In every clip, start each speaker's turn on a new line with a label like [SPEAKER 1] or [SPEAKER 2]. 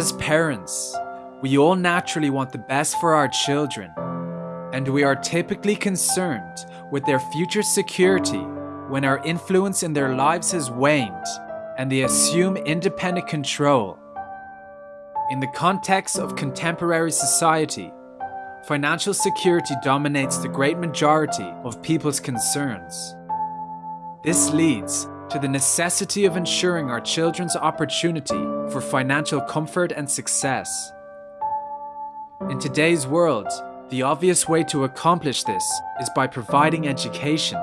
[SPEAKER 1] As parents, we all naturally want the best for our children, and we are typically concerned with their future security when our influence in their lives has waned and they assume independent control. In the context of contemporary society, financial security dominates the great majority of people's concerns. This leads to the necessity of ensuring our children's opportunity for financial comfort and success. In today's world, the obvious way to accomplish this is by providing education,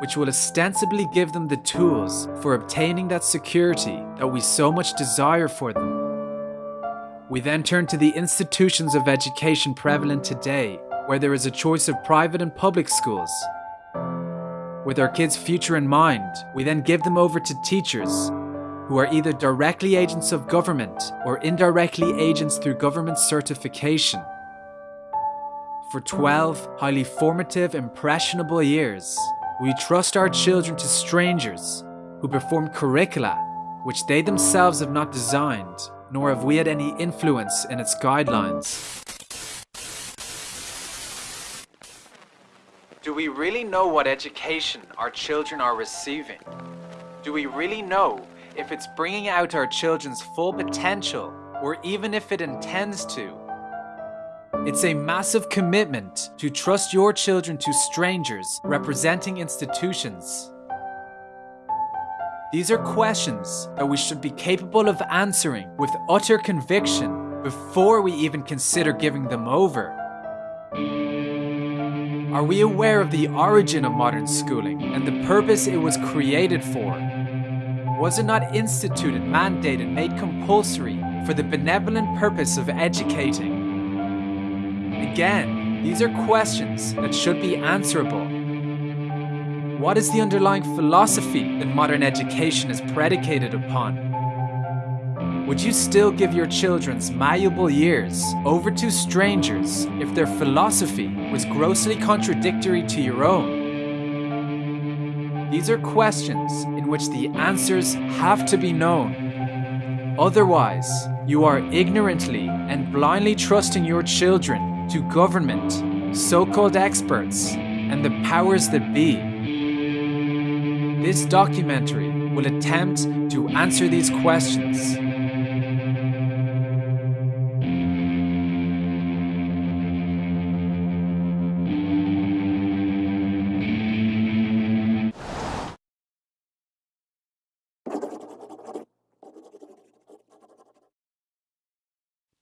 [SPEAKER 1] which will ostensibly give them the tools for obtaining that security that we so much desire for them. We then turn to the institutions of education prevalent today, where there is a choice of private and public schools, with our kids' future in mind, we then give them over to teachers who are either directly agents of government or indirectly agents through government certification. For 12 highly formative, impressionable years, we trust our children to strangers who perform curricula which they themselves have not designed, nor have we had any influence in its guidelines. Do we really know what education our children are receiving? Do we really know if it's bringing out our children's full potential or even if it intends to? It's a massive commitment to trust your children to strangers representing institutions. These are questions that we should be capable of answering with utter conviction before we even consider giving them over. Are we aware of the origin of modern schooling and the purpose it was created for? Was it not instituted, mandated, made compulsory for the benevolent purpose of educating? Again, these are questions that should be answerable. What is the underlying philosophy that modern education is predicated upon? Would you still give your children's malleable years over to strangers if their philosophy was grossly contradictory to your own? These are questions in which the answers have to be known. Otherwise, you are ignorantly and blindly trusting your children to government, so-called experts, and the powers that be. This documentary will attempt to answer these questions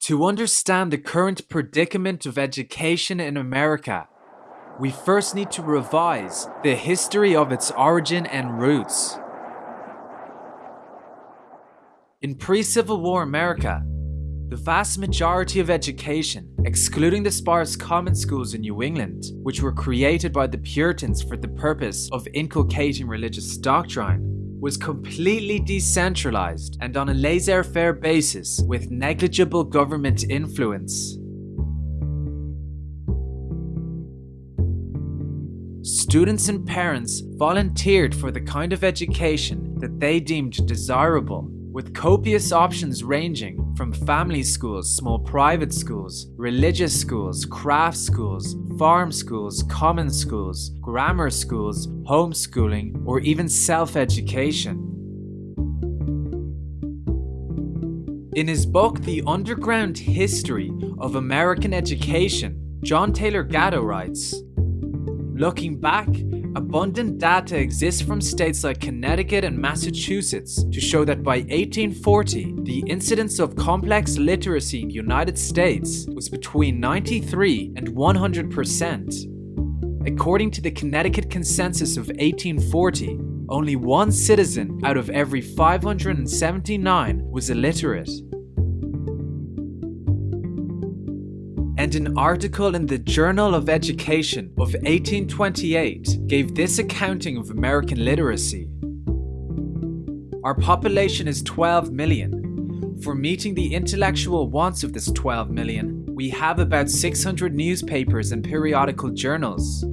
[SPEAKER 1] To understand the current predicament of education in America, we first need to revise the history of its origin and roots. In pre-Civil War America, the vast majority of education, excluding the sparse common schools in New England, which were created by the Puritans for the purpose of inculcating religious doctrine, was completely decentralized and on a laissez-faire basis with negligible government influence. Students and parents volunteered for the kind of education that they deemed desirable with copious options ranging from family schools, small private schools, religious schools, craft schools, farm schools, common schools, grammar schools, homeschooling, or even self-education. In his book The Underground History of American Education, John Taylor Gatto writes, Looking back, Abundant data exists from states like Connecticut and Massachusetts to show that by 1840, the incidence of complex literacy in the United States was between 93 and 100%. According to the Connecticut Consensus of 1840, only one citizen out of every 579 was illiterate. And an article in the Journal of Education of 1828 gave this accounting of American literacy. Our population is 12 million. For meeting the intellectual wants of this 12 million, we have about 600 newspapers and periodical journals.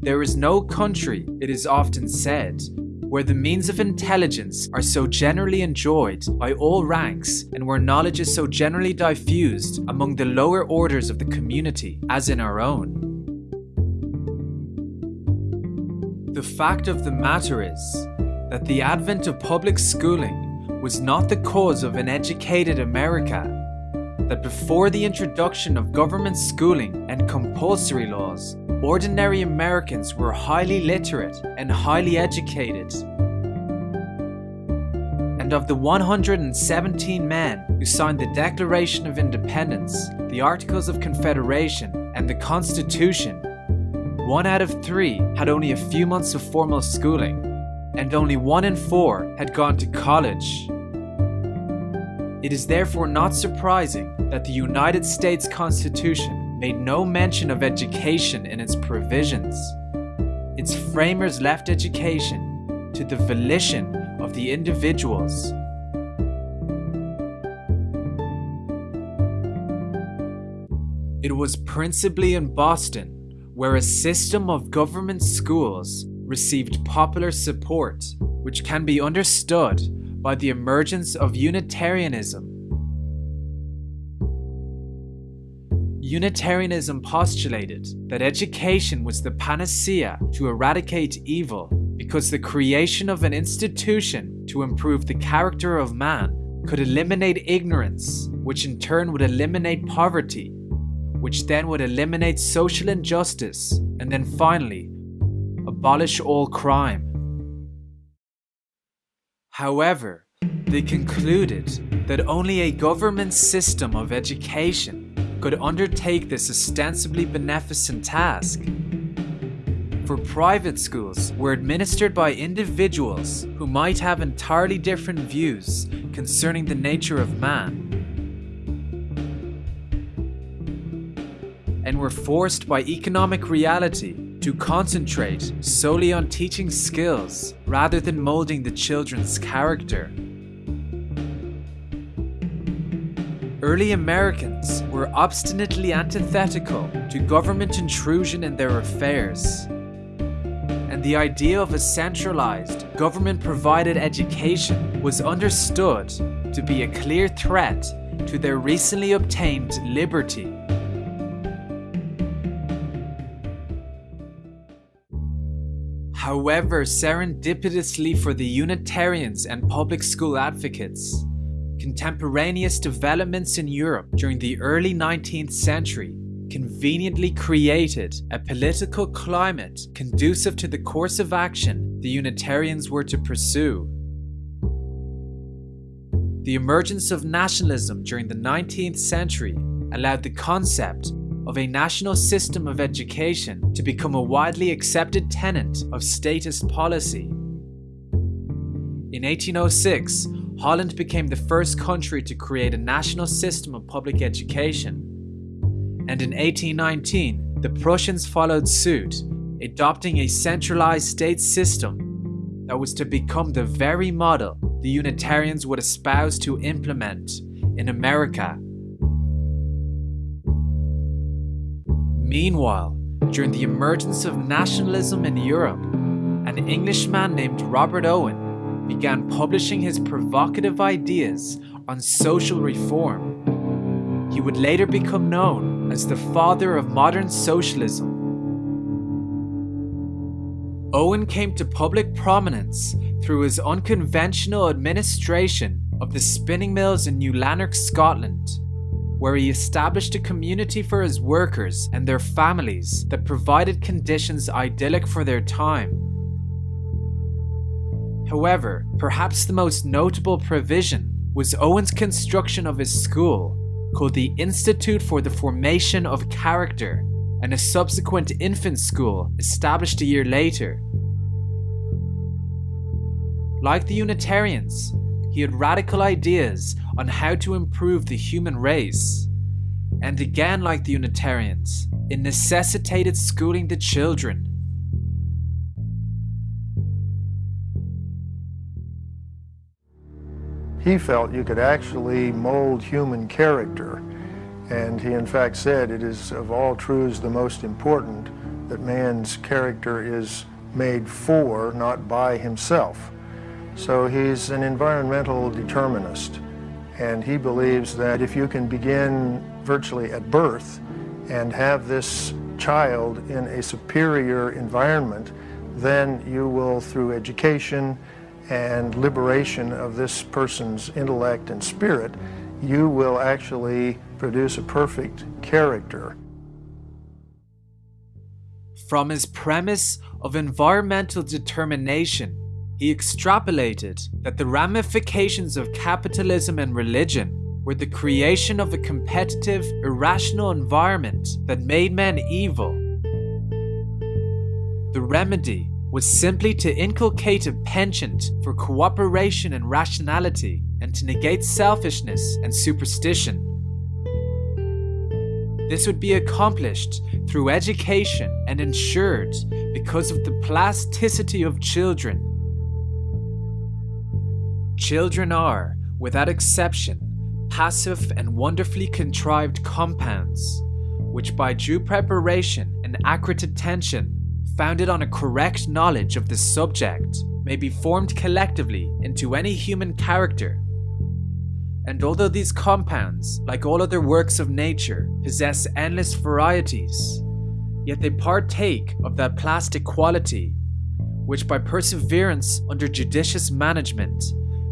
[SPEAKER 1] There is no country, it is often said, where the means of intelligence are so generally enjoyed by all ranks and where knowledge is so generally diffused among the lower orders of the community as in our own. The fact of the matter is that the advent of public schooling was not the cause of an educated America that before the introduction of government schooling and compulsory laws, ordinary Americans were highly literate and highly educated. And of the 117 men who signed the Declaration of Independence, the Articles of Confederation, and the Constitution, one out of three had only a few months of formal schooling, and only one in four had gone to college. It is therefore not surprising that the United States Constitution made no mention of education in its provisions. Its framers left education to the volition of the individuals. It was principally in Boston where a system of government schools received popular support, which can be understood by the emergence of Unitarianism Unitarianism postulated that education was the panacea to eradicate evil because the creation of an institution to improve the character of man could eliminate ignorance, which in turn would eliminate poverty, which then would eliminate social injustice, and then finally, abolish all crime. However, they concluded that only a government system of education could undertake this ostensibly beneficent task. For private schools were administered by individuals who might have entirely different views concerning the nature of man. And were forced by economic reality to concentrate solely on teaching skills rather than molding the children's character. Early Americans were obstinately antithetical to government intrusion in their affairs. And the idea of a centralized, government provided education was understood to be a clear threat to their recently obtained liberty. However, serendipitously for the Unitarians and public school advocates, Contemporaneous developments in Europe during the early 19th century conveniently created a political climate conducive to the course of action the Unitarians were to pursue. The emergence of nationalism during the 19th century allowed the concept of a national system of education to become a widely accepted tenet of statist policy. In 1806, Holland became the first country to create a national system of public education. And in 1819, the Prussians followed suit, adopting a centralized state system that was to become the very model the Unitarians would espouse to implement in America. Meanwhile, during the emergence of nationalism in Europe, an Englishman named Robert Owen began publishing his provocative ideas on social reform. He would later become known as the father of modern socialism. Owen came to public prominence through his unconventional administration of the spinning mills in New Lanark, Scotland, where he established a community for his workers and their families that provided conditions idyllic for their time. However, perhaps the most notable provision was Owen's construction of his school, called the Institute for the Formation of Character, and a subsequent infant school established a year later. Like the Unitarians, he had radical ideas on how to improve the human race. And again, like the Unitarians, it necessitated schooling the children.
[SPEAKER 2] He felt you could actually mold human character. And he in fact said it is of all truths the most important that man's character is made for, not by himself. So he's an environmental determinist. And he believes that if you can begin virtually at birth and have this child in a superior environment, then you will, through education and liberation of this person's intellect and spirit, you will actually produce a perfect character.
[SPEAKER 1] From his premise of environmental determination, he extrapolated that the ramifications of capitalism and religion were the creation of a competitive, irrational environment that made men evil. The remedy was simply to inculcate a penchant for cooperation and rationality and to negate selfishness and superstition. This would be accomplished through education and ensured because of the plasticity of children Children are, without exception, passive and wonderfully contrived compounds, which by due preparation and accurate attention, founded on a correct knowledge of the subject, may be formed collectively into any human character. And although these compounds, like all other works of nature, possess endless varieties, yet they partake of that plastic quality, which by perseverance under judicious management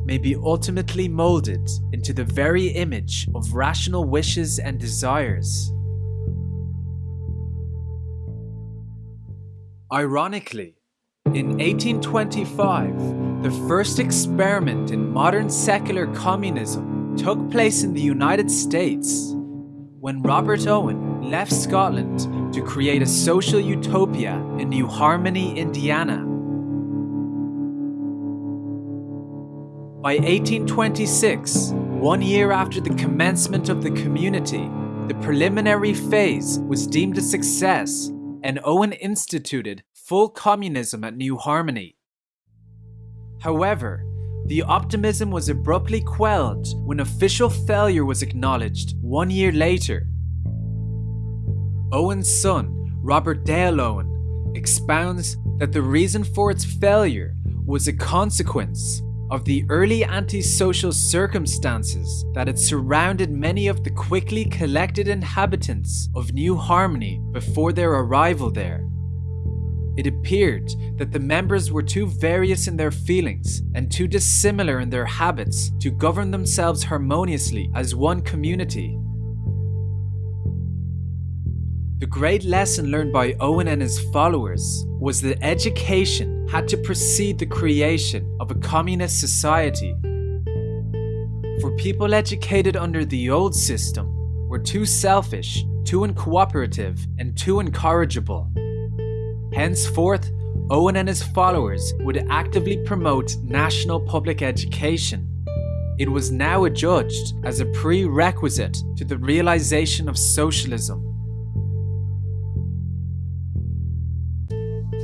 [SPEAKER 1] may be ultimately molded into the very image of rational wishes and desires. Ironically, in 1825, the first experiment in modern secular communism took place in the United States when Robert Owen left Scotland to create a social utopia in New Harmony, Indiana. By 1826, one year after the commencement of the community, the preliminary phase was deemed a success and Owen instituted full communism at New Harmony. However, the optimism was abruptly quelled when official failure was acknowledged one year later. Owen's son, Robert Dale Owen, expounds that the reason for its failure was a consequence of the early antisocial circumstances that had surrounded many of the quickly collected inhabitants of New Harmony before their arrival there. It appeared that the members were too various in their feelings and too dissimilar in their habits to govern themselves harmoniously as one community. The great lesson learned by Owen and his followers was that education had to precede the creation of a communist society. For people educated under the old system were too selfish, too uncooperative, and too incorrigible. Henceforth, Owen and his followers would actively promote national public education. It was now adjudged as a prerequisite to the realization of socialism.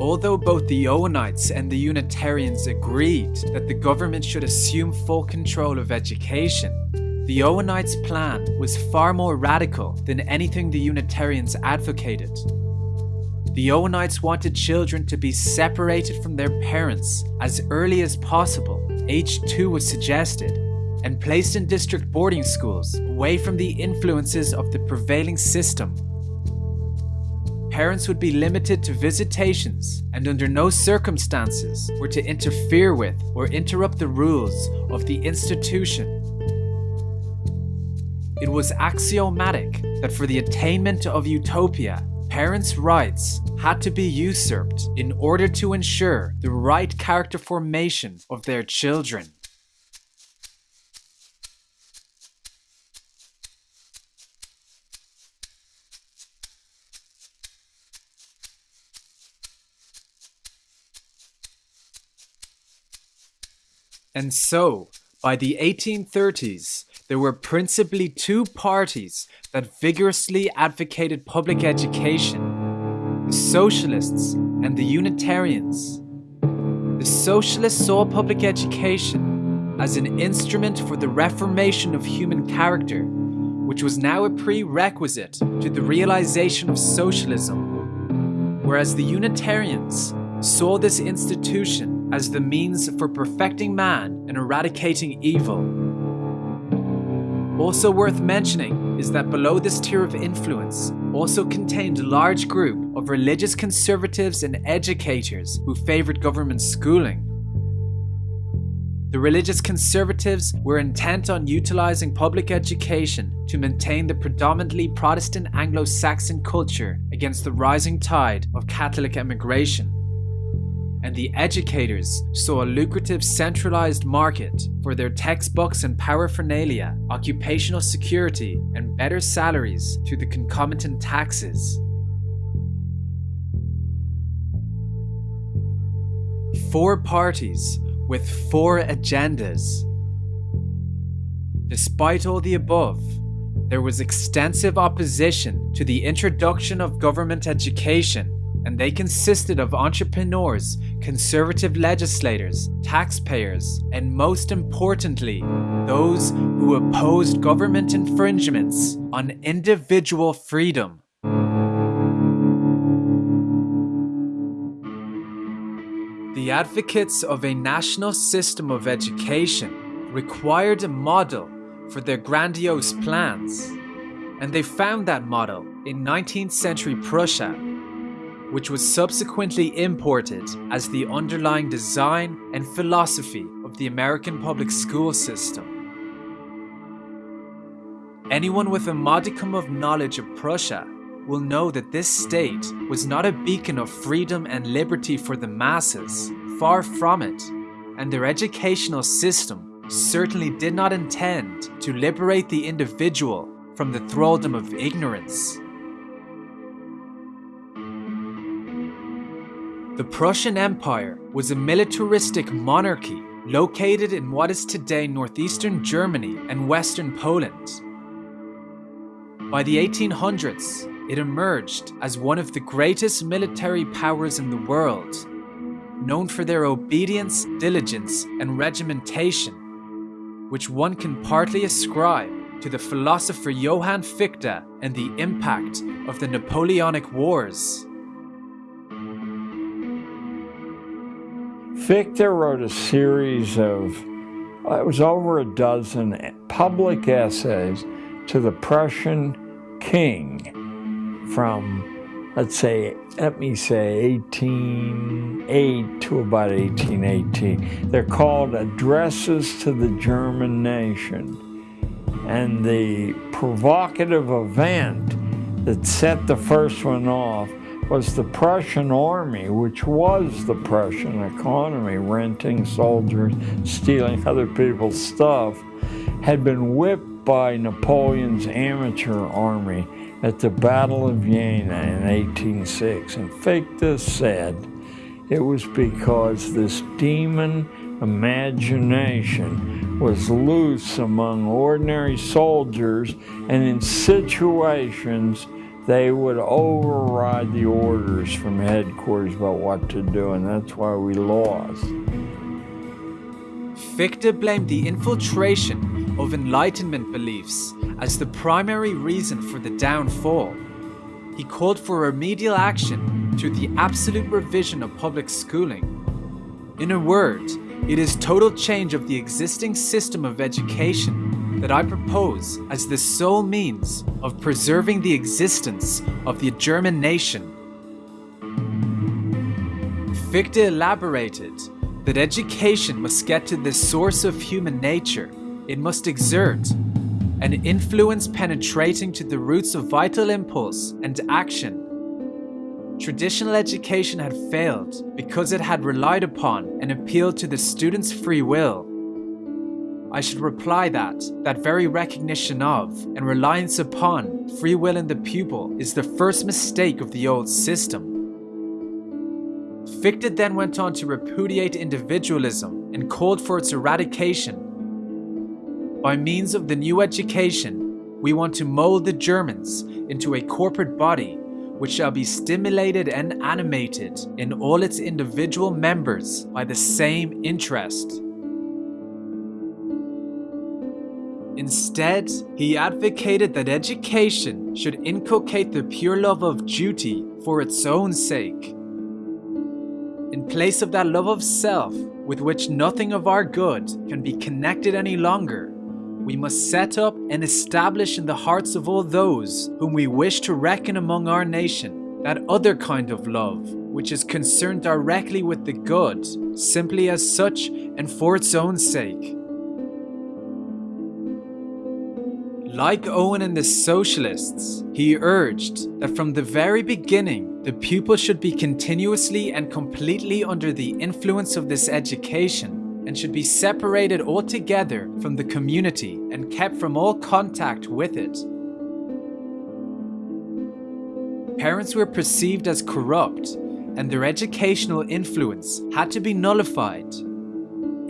[SPEAKER 1] Although both the Owenites and the Unitarians agreed that the government should assume full control of education, the Owenites' plan was far more radical than anything the Unitarians advocated. The Owenites wanted children to be separated from their parents as early as possible, age 2 was suggested, and placed in district boarding schools away from the influences of the prevailing system parents would be limited to visitations and under no circumstances were to interfere with or interrupt the rules of the institution. it was axiomatic that for the attainment of utopia, parents' rights had to be usurped in order to ensure the right character formation of their children. And so, by the 1830s, there were principally two parties that vigorously advocated public education the Socialists and the Unitarians. The Socialists saw public education as an instrument for the reformation of human character, which was now a prerequisite to the realization of socialism, whereas the Unitarians saw this institution as the means for perfecting man and eradicating evil. Also worth mentioning is that below this tier of influence also contained a large group of religious conservatives and educators who favoured government schooling. The religious conservatives were intent on utilising public education to maintain the predominantly Protestant Anglo Saxon culture against the rising tide of Catholic emigration and the educators saw a lucrative centralized market for their textbooks and paraphernalia, occupational security, and better salaries through the concomitant taxes. Four parties with four agendas. Despite all the above, there was extensive opposition to the introduction of government education and they consisted of entrepreneurs, conservative legislators, taxpayers, and most importantly, those who opposed government infringements on individual freedom. The advocates of a national system of education required a model for their grandiose plans, and they found that model in 19th century Prussia which was subsequently imported as the underlying design and philosophy of the American public school system. Anyone with a modicum of knowledge of Prussia will know that this state was not a beacon of freedom and liberty for the masses, far from it, and their educational system certainly did not intend to liberate the individual from the thraldom of ignorance. The Prussian Empire was a militaristic monarchy located in what is today northeastern Germany and western Poland. By the 1800s, it emerged as one of the greatest military powers in the world, known for their obedience, diligence, and regimentation, which one can partly ascribe to the philosopher Johann Fichte and the impact of the Napoleonic Wars.
[SPEAKER 3] Fichte wrote a series of, uh, it was over a dozen public essays to the Prussian king from, let's say, let me say 1808 to about 1818. They're called Addresses to the German Nation. And the provocative event that set the first one off was the Prussian army, which was the Prussian economy, renting soldiers, stealing other people's stuff, had been whipped by Napoleon's amateur army at the Battle of Jena in 1806. And Fichte said it was because this demon imagination was loose among ordinary soldiers and in situations they would override the orders from headquarters about what to do, and that's why we lost.
[SPEAKER 1] Fichte blamed the infiltration of Enlightenment beliefs as the primary reason for the downfall. He called for remedial action through the absolute revision of public schooling. In a word, it is total change of the existing system of education that I propose as the sole means of preserving the existence of the German nation. Fichte elaborated that education must get to the source of human nature. It must exert an influence penetrating to the roots of vital impulse and action. Traditional education had failed because it had relied upon and appealed to the student's free will. I should reply that that very recognition of and reliance upon free will in the pupil is the first mistake of the old system. Fichte then went on to repudiate individualism and called for its eradication. By means of the new education, we want to mold the Germans into a corporate body which shall be stimulated and animated in all its individual members by the same interest. Instead, he advocated that education should inculcate the pure love of duty for its own sake. In place of that love of self, with which nothing of our good can be connected any longer, we must set up and establish in the hearts of all those whom we wish to reckon among our nation that other kind of love, which is concerned directly with the good, simply as such and for its own sake. Like Owen and the socialists, he urged that from the very beginning, the pupil should be continuously and completely under the influence of this education and should be separated altogether from the community and kept from all contact with it. Parents were perceived as corrupt and their educational influence had to be nullified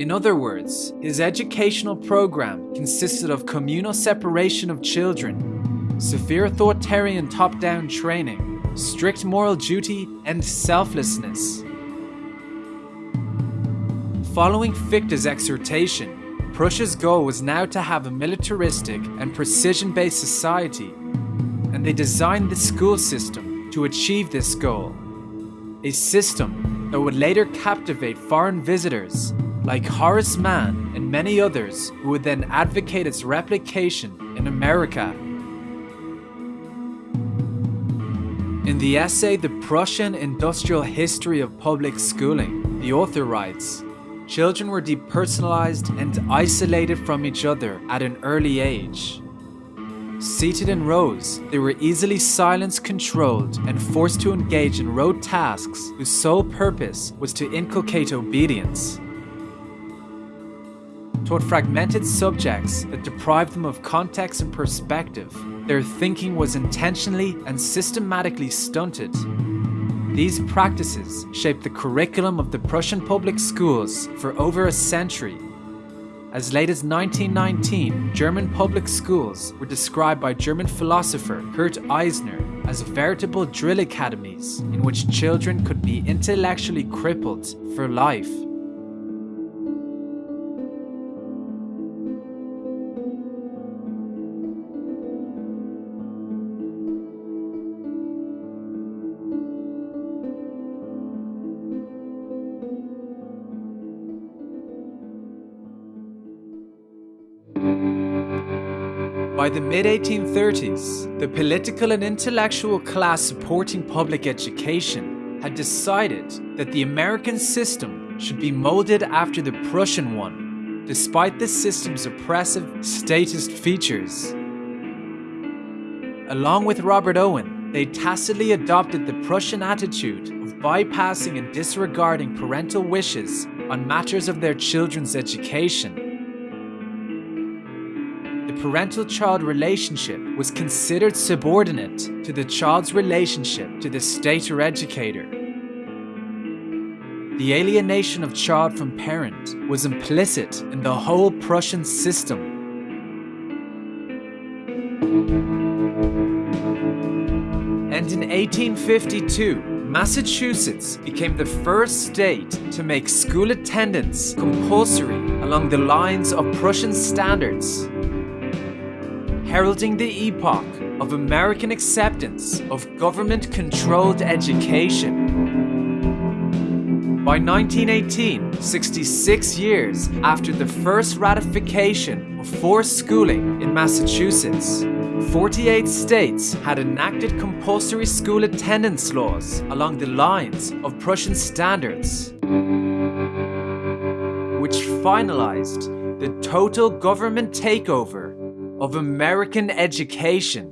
[SPEAKER 1] in other words, his educational program consisted of communal separation of children, severe authoritarian top-down training, strict moral duty, and selflessness. Following Fichte's exhortation, Prussia's goal was now to have a militaristic and precision-based society, and they designed the school system to achieve this goal. A system that would later captivate foreign visitors like Horace Mann and many others who would then advocate its replication in America. In the essay The Prussian Industrial History of Public Schooling, the author writes, Children were depersonalized and isolated from each other at an early age. Seated in rows, they were easily silence controlled and forced to engage in rote tasks whose sole purpose was to inculcate obedience toward fragmented subjects that deprived them of context and perspective. Their thinking was intentionally and systematically stunted. These practices shaped the curriculum of the Prussian public schools for over a century. As late as 1919, German public schools were described by German philosopher Kurt Eisner as veritable drill academies in which children could be intellectually crippled for life. By the mid 1830s, the political and intellectual class supporting public education had decided that the American system should be molded after the Prussian one, despite the system's oppressive, statist features. Along with Robert Owen, they tacitly adopted the Prussian attitude of bypassing and disregarding parental wishes on matters of their children's education parental-child relationship was considered subordinate to the child's relationship to the state or educator. The alienation of child from parent was implicit in the whole Prussian system. And in 1852, Massachusetts became the first state to make school attendance compulsory along the lines of Prussian standards heralding the epoch of American acceptance of government-controlled education. By 1918, 66 years after the first ratification of forced schooling in Massachusetts, 48 states had enacted compulsory school attendance laws along the lines of Prussian standards, which finalized the total government takeover of American education.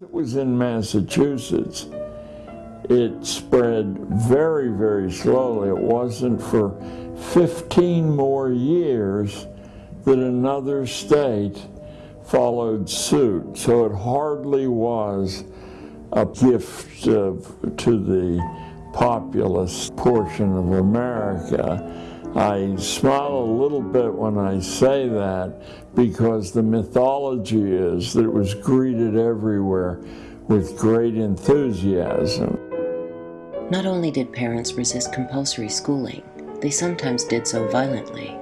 [SPEAKER 3] It was in Massachusetts. It spread very, very slowly. It wasn't for 15 more years that another state followed suit. So it hardly was a gift to the populist portion of America. I smile a little bit when I say that because the mythology is that it was greeted everywhere with great enthusiasm.
[SPEAKER 4] Not only did parents resist compulsory schooling, they sometimes did so violently.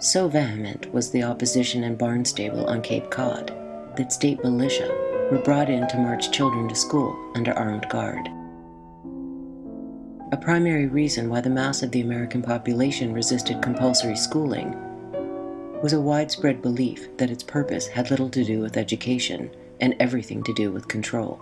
[SPEAKER 4] So vehement was the opposition in Barnstable on Cape Cod that state militia were brought in to march children to school under armed guard. A primary reason why the mass of the American population resisted compulsory schooling was a widespread belief that its purpose had little to do with education and everything to do with control.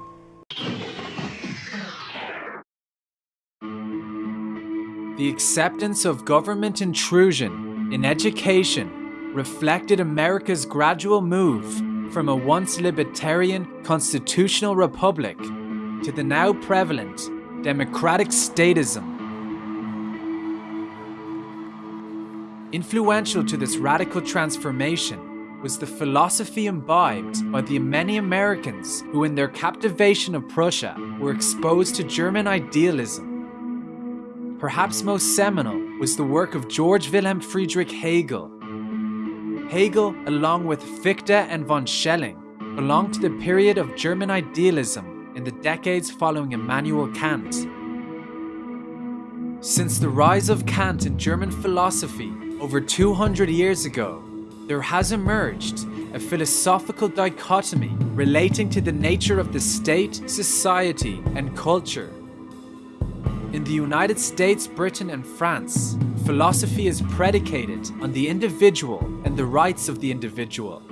[SPEAKER 1] The acceptance of government intrusion in education reflected America's gradual move from a once libertarian constitutional republic to the now prevalent democratic statism. Influential to this radical transformation was the philosophy imbibed by the many Americans who, in their captivation of Prussia, were exposed to German idealism. Perhaps most seminal was the work of George Wilhelm Friedrich Hegel. Hegel, along with Fichte and von Schelling, belonged to the period of German idealism in the decades following Immanuel Kant. Since the rise of Kant in German philosophy over 200 years ago, there has emerged a philosophical dichotomy relating to the nature of the state, society, and culture. In the United States, Britain, and France, philosophy is predicated on the individual and the rights of the individual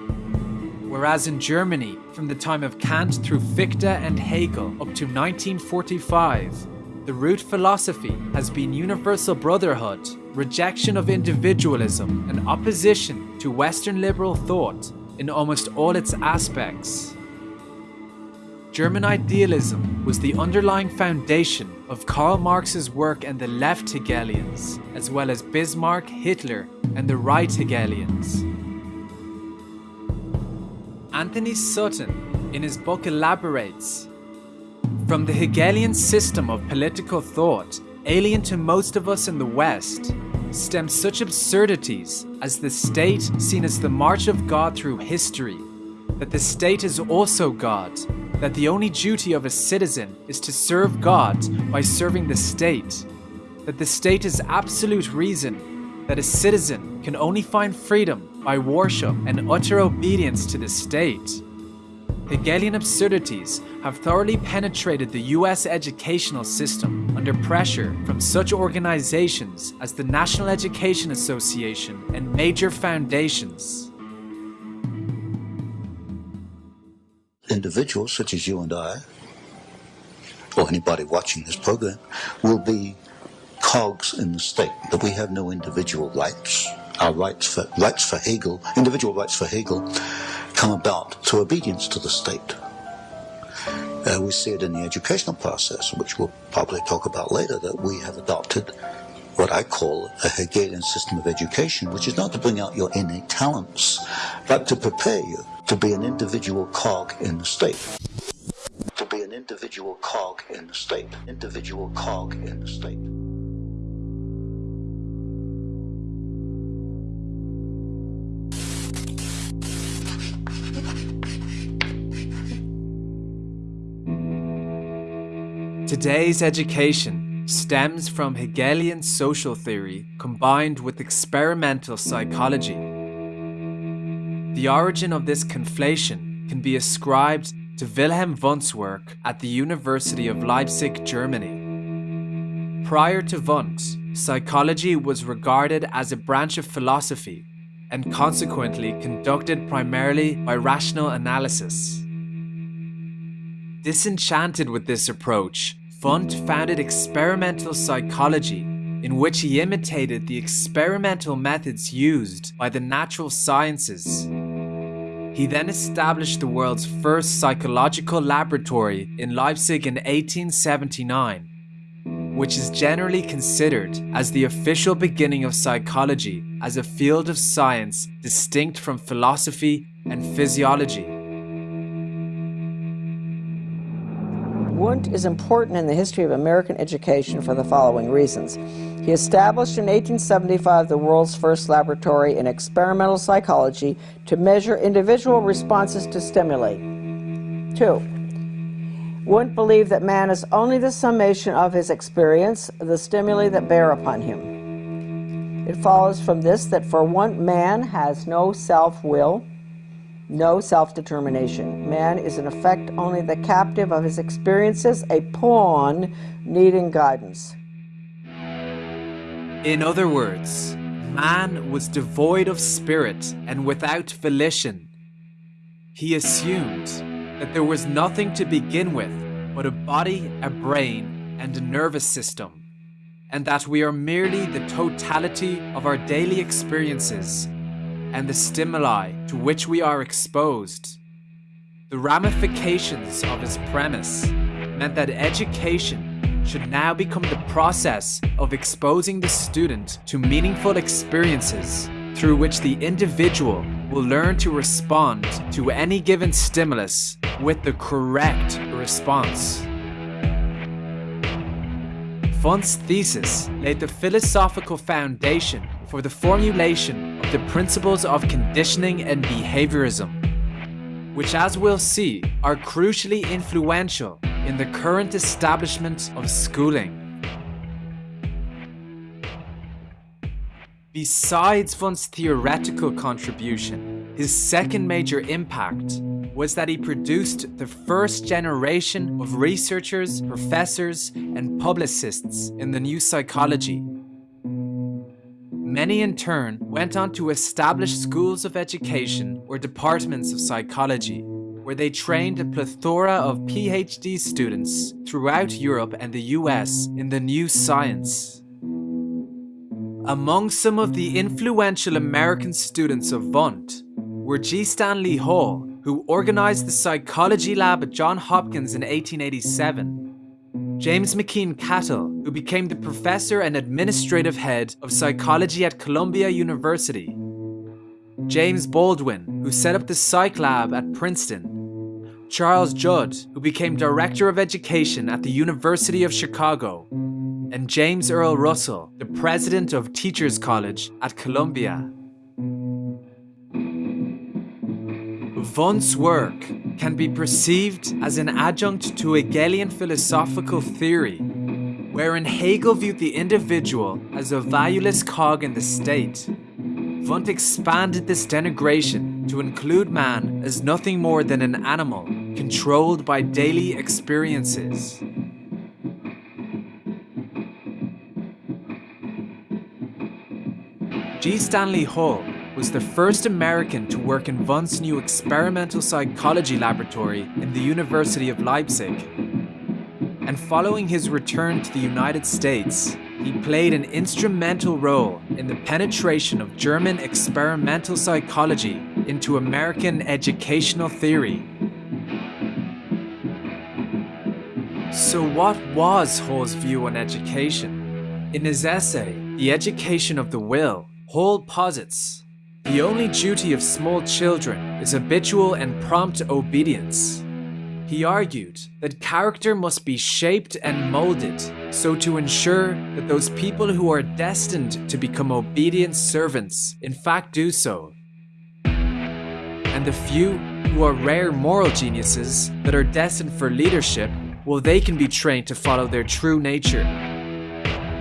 [SPEAKER 1] whereas in Germany, from the time of Kant through Fichte and Hegel up to 1945, the root philosophy has been universal brotherhood, rejection of individualism, and opposition to Western liberal thought in almost all its aspects. German idealism was the underlying foundation of Karl Marx's work and the left Hegelians, as well as Bismarck, Hitler, and the right Hegelians. Antony Sutton, in his book, elaborates From the Hegelian system of political thought, alien to most of us in the West, stem such absurdities as the state seen as the march of God through history, that the state is also God, that the only duty of a citizen is to serve God by serving the state, that the state is absolute reason, that a citizen can only find freedom by worship and utter obedience to the state. Hegelian absurdities have thoroughly penetrated the US educational system under pressure from such organizations as the National Education Association and major foundations.
[SPEAKER 5] Individuals such as you and I, or anybody watching this program, will be cogs in the state, that we have no individual rights our rights for, rights for Hegel, individual rights for Hegel, come about through obedience to the state. Uh, we see it in the educational process, which we'll probably talk about later, that we have adopted what I call a Hegelian system of education, which is not to bring out your innate talents, but to prepare you to be an individual cog in the state. To be an individual cog in the state. Individual cog in the state.
[SPEAKER 1] Today's education stems from Hegelian social theory combined with experimental psychology. The origin of this conflation can be ascribed to Wilhelm Wundt's work at the University of Leipzig, Germany. Prior to Wundt, psychology was regarded as a branch of philosophy and consequently conducted primarily by rational analysis. Disenchanted with this approach, Wundt founded experimental psychology, in which he imitated the experimental methods used by the natural sciences. He then established the world's first psychological laboratory in Leipzig in 1879 which is generally considered as the official beginning of psychology as a field of science distinct from philosophy and physiology.
[SPEAKER 6] Wundt is important in the history of American education for the following reasons. He established in 1875 the world's first laboratory in experimental psychology to measure individual responses to stimuli. Two, Wundt believed that man is only the summation of his experience, the stimuli that bear upon him. It follows from this that for one, man has no self-will, no self-determination. Man is in effect only the captive of his experiences, a pawn needing guidance.
[SPEAKER 1] In other words, man was devoid of spirit and without volition. He assumed that there was nothing to begin with but a body, a brain, and a nervous system, and that we are merely the totality of our daily experiences and the stimuli to which we are exposed. The ramifications of his premise meant that education should now become the process of exposing the student to meaningful experiences through which the individual will learn to respond to any given stimulus with the correct response. Wundt's thesis laid the philosophical foundation for the formulation of the principles of conditioning and behaviorism, which as we'll see are crucially influential in the current establishment of schooling. Besides Wundt's theoretical contribution, his second major impact was that he produced the first generation of researchers, professors, and publicists in the new psychology. Many in turn went on to establish schools of education or departments of psychology, where they trained a plethora of PhD students throughout Europe and the US in the new science. Among some of the influential American students of Wundt were G. Stanley Hall, who organized the psychology lab at Johns Hopkins in 1887, James McKeen Cattell, who became the professor and administrative head of psychology at Columbia University, James Baldwin, who set up the psych lab at Princeton, Charles Judd, who became director of education at the University of Chicago, and James Earl Russell, the president of Teachers College at Columbia. Wundt's work can be perceived as an adjunct to Hegelian philosophical theory, wherein Hegel viewed the individual as a valueless cog in the state. Wundt expanded this denigration to include man as nothing more than an animal controlled by daily experiences. G. Stanley Hall was the first American to work in Wundt's new experimental psychology laboratory in the University of Leipzig. And following his return to the United States, he played an instrumental role in the penetration of German experimental psychology into American educational theory. So what was Hall's view on education? In his essay, The Education of the Will, Hall posits, the only duty of small children is habitual and prompt obedience. He argued that character must be shaped and molded so to ensure that those people who are destined to become obedient servants in fact do so. And the few who are rare moral geniuses that are destined for leadership, well they can be trained to follow their true nature.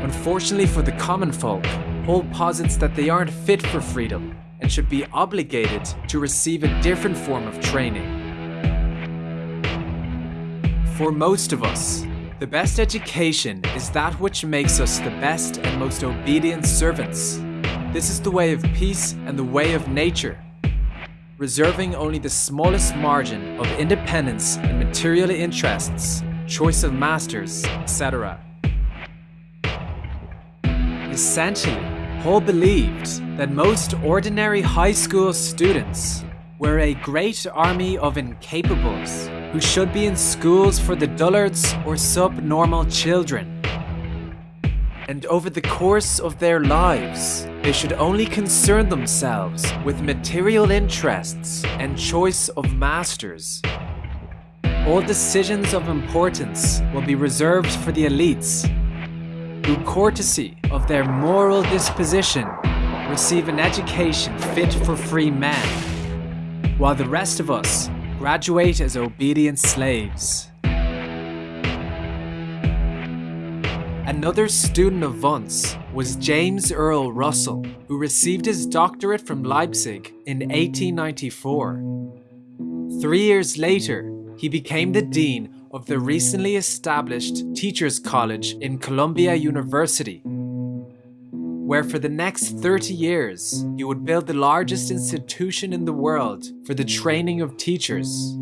[SPEAKER 1] Unfortunately for the common folk, Hall posits that they aren't fit for freedom and should be obligated to receive a different form of training. For most of us, the best education is that which makes us the best and most obedient servants. This is the way of peace and the way of nature, reserving only the smallest margin of independence and material interests choice of masters, etc. Essentially, Hall believed that most ordinary high school students were a great army of incapables who should be in schools for the dullards or subnormal children. And over the course of their lives, they should only concern themselves with material interests and choice of masters. All decisions of importance will be reserved for the elites who courtesy of their moral disposition receive an education fit for free men, while the rest of us graduate as obedient slaves. Another student of Wundt's was James Earl Russell, who received his doctorate from Leipzig in 1894. Three years later, he became the dean of the recently established Teachers College in Columbia University, where for the next 30 years he would build the largest institution in the world for the training of teachers.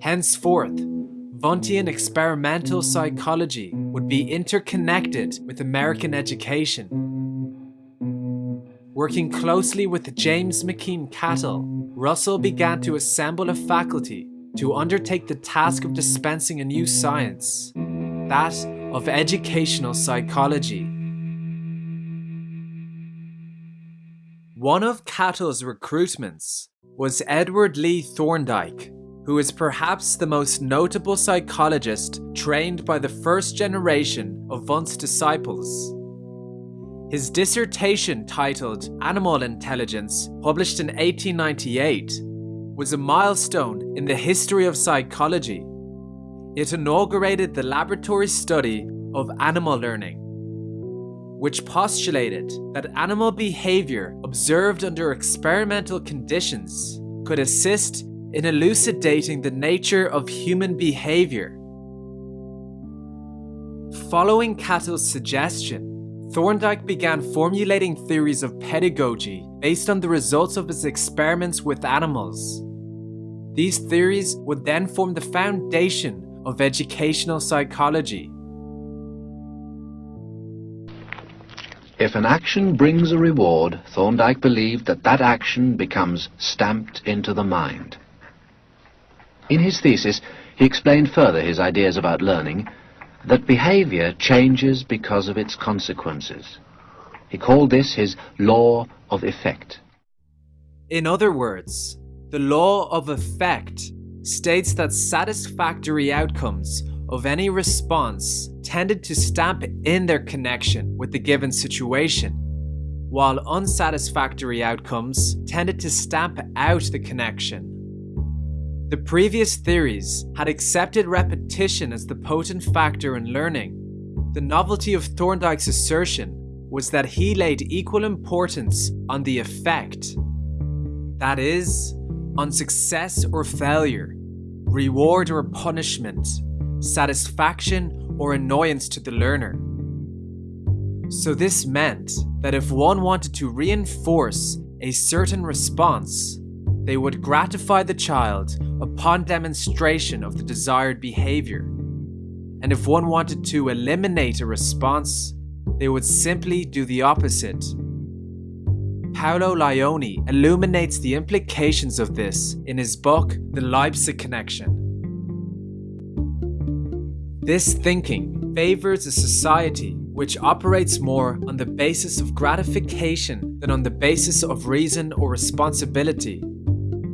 [SPEAKER 1] Henceforth, Wundtian experimental psychology would be interconnected with American education. Working closely with James McKeen Cattell, Russell began to assemble a faculty to undertake the task of dispensing a new science, that of educational psychology. One of Cattell's recruitments was Edward Lee Thorndike, who is perhaps the most notable psychologist trained by the first generation of Wundt's disciples. His dissertation titled Animal Intelligence, published in 1898, was a milestone in the history of psychology. It inaugurated the laboratory study of animal learning, which postulated that animal behavior observed under experimental conditions could assist in elucidating the nature of human behavior. Following Cattell's suggestion, Thorndike began formulating theories of pedagogy based on the results of his experiments with animals. These theories would then form the foundation of educational psychology.
[SPEAKER 7] If an action brings a reward, Thorndike believed that that action becomes stamped into the mind. In his thesis, he explained further his ideas about learning, that behavior changes because of its consequences. He called this his law of effect.
[SPEAKER 1] In other words, the law of effect states that satisfactory outcomes of any response tended to stamp in their connection with the given situation, while unsatisfactory outcomes tended to stamp out the connection. The previous theories had accepted repetition as the potent factor in learning. The novelty of Thorndike's assertion was that he laid equal importance on the effect. That is, on success or failure, reward or punishment, satisfaction or annoyance to the learner. So, this meant that if one wanted to reinforce a certain response, they would gratify the child upon demonstration of the desired behavior. And if one wanted to eliminate a response, they would simply do the opposite Paolo Lionni illuminates the implications of this in his book, The Leipzig Connection. This thinking favors a society which operates more on the basis of gratification than on the basis of reason or responsibility.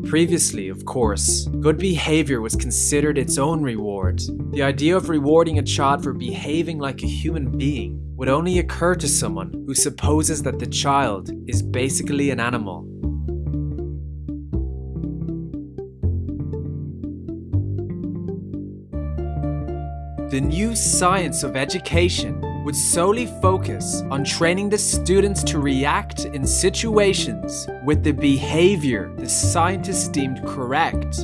[SPEAKER 1] Previously, of course, good behavior was considered its own reward. The idea of rewarding a child for behaving like a human being would only occur to someone who supposes that the child is basically an animal. The new science of education would solely focus on training the students to react in situations with the behavior the scientists deemed correct.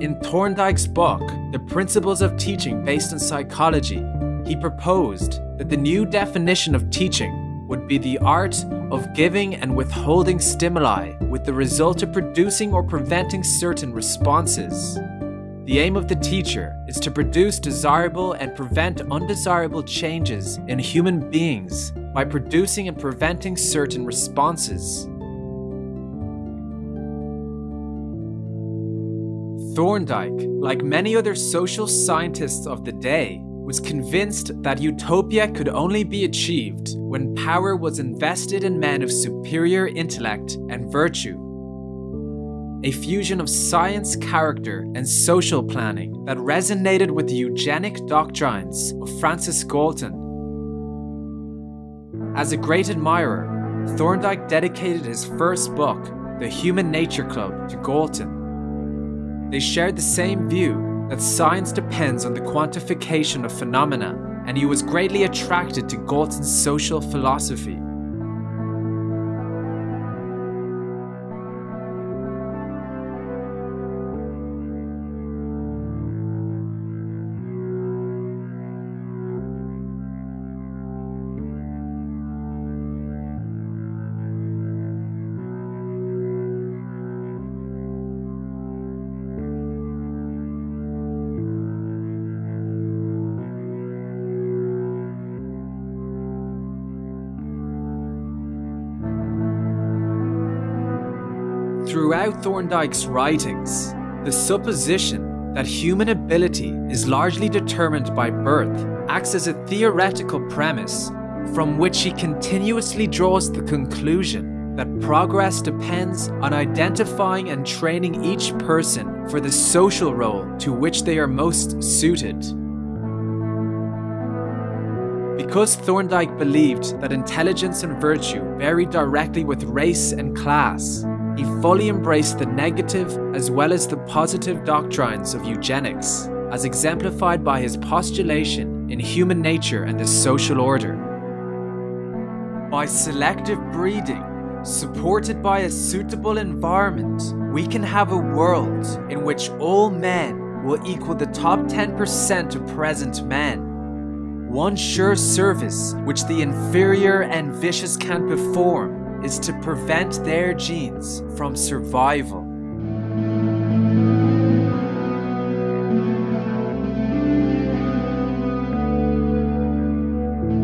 [SPEAKER 1] In Thorndike's book, The Principles of Teaching Based on Psychology, he proposed that the new definition of teaching would be the art of giving and withholding stimuli with the result of producing or preventing certain responses. The aim of the teacher is to produce desirable and prevent undesirable changes in human beings by producing and preventing certain responses. Thorndike, like many other social scientists of the day, was convinced that utopia could only be achieved when power was invested in men of superior intellect and virtue. A fusion of science, character, and social planning that resonated with the eugenic doctrines of Francis Galton. As a great admirer, Thorndike dedicated his first book, The Human Nature Club, to Galton. They shared the same view that science depends on the quantification of phenomena, and he was greatly attracted to Galton's social philosophy. Throughout Thorndike's writings, the supposition that human ability is largely determined by birth acts as a theoretical premise from which he continuously draws the conclusion that progress depends on identifying and training each person for the social role to which they are most suited. Because Thorndike believed that intelligence and virtue vary directly with race and class, he fully embraced the negative as well as the positive doctrines of eugenics, as exemplified by his postulation in human nature and the social order. By selective breeding, supported by a suitable environment, we can have a world in which all men will equal the top 10% of present men. One sure service which the inferior and vicious can perform is to prevent their genes from survival.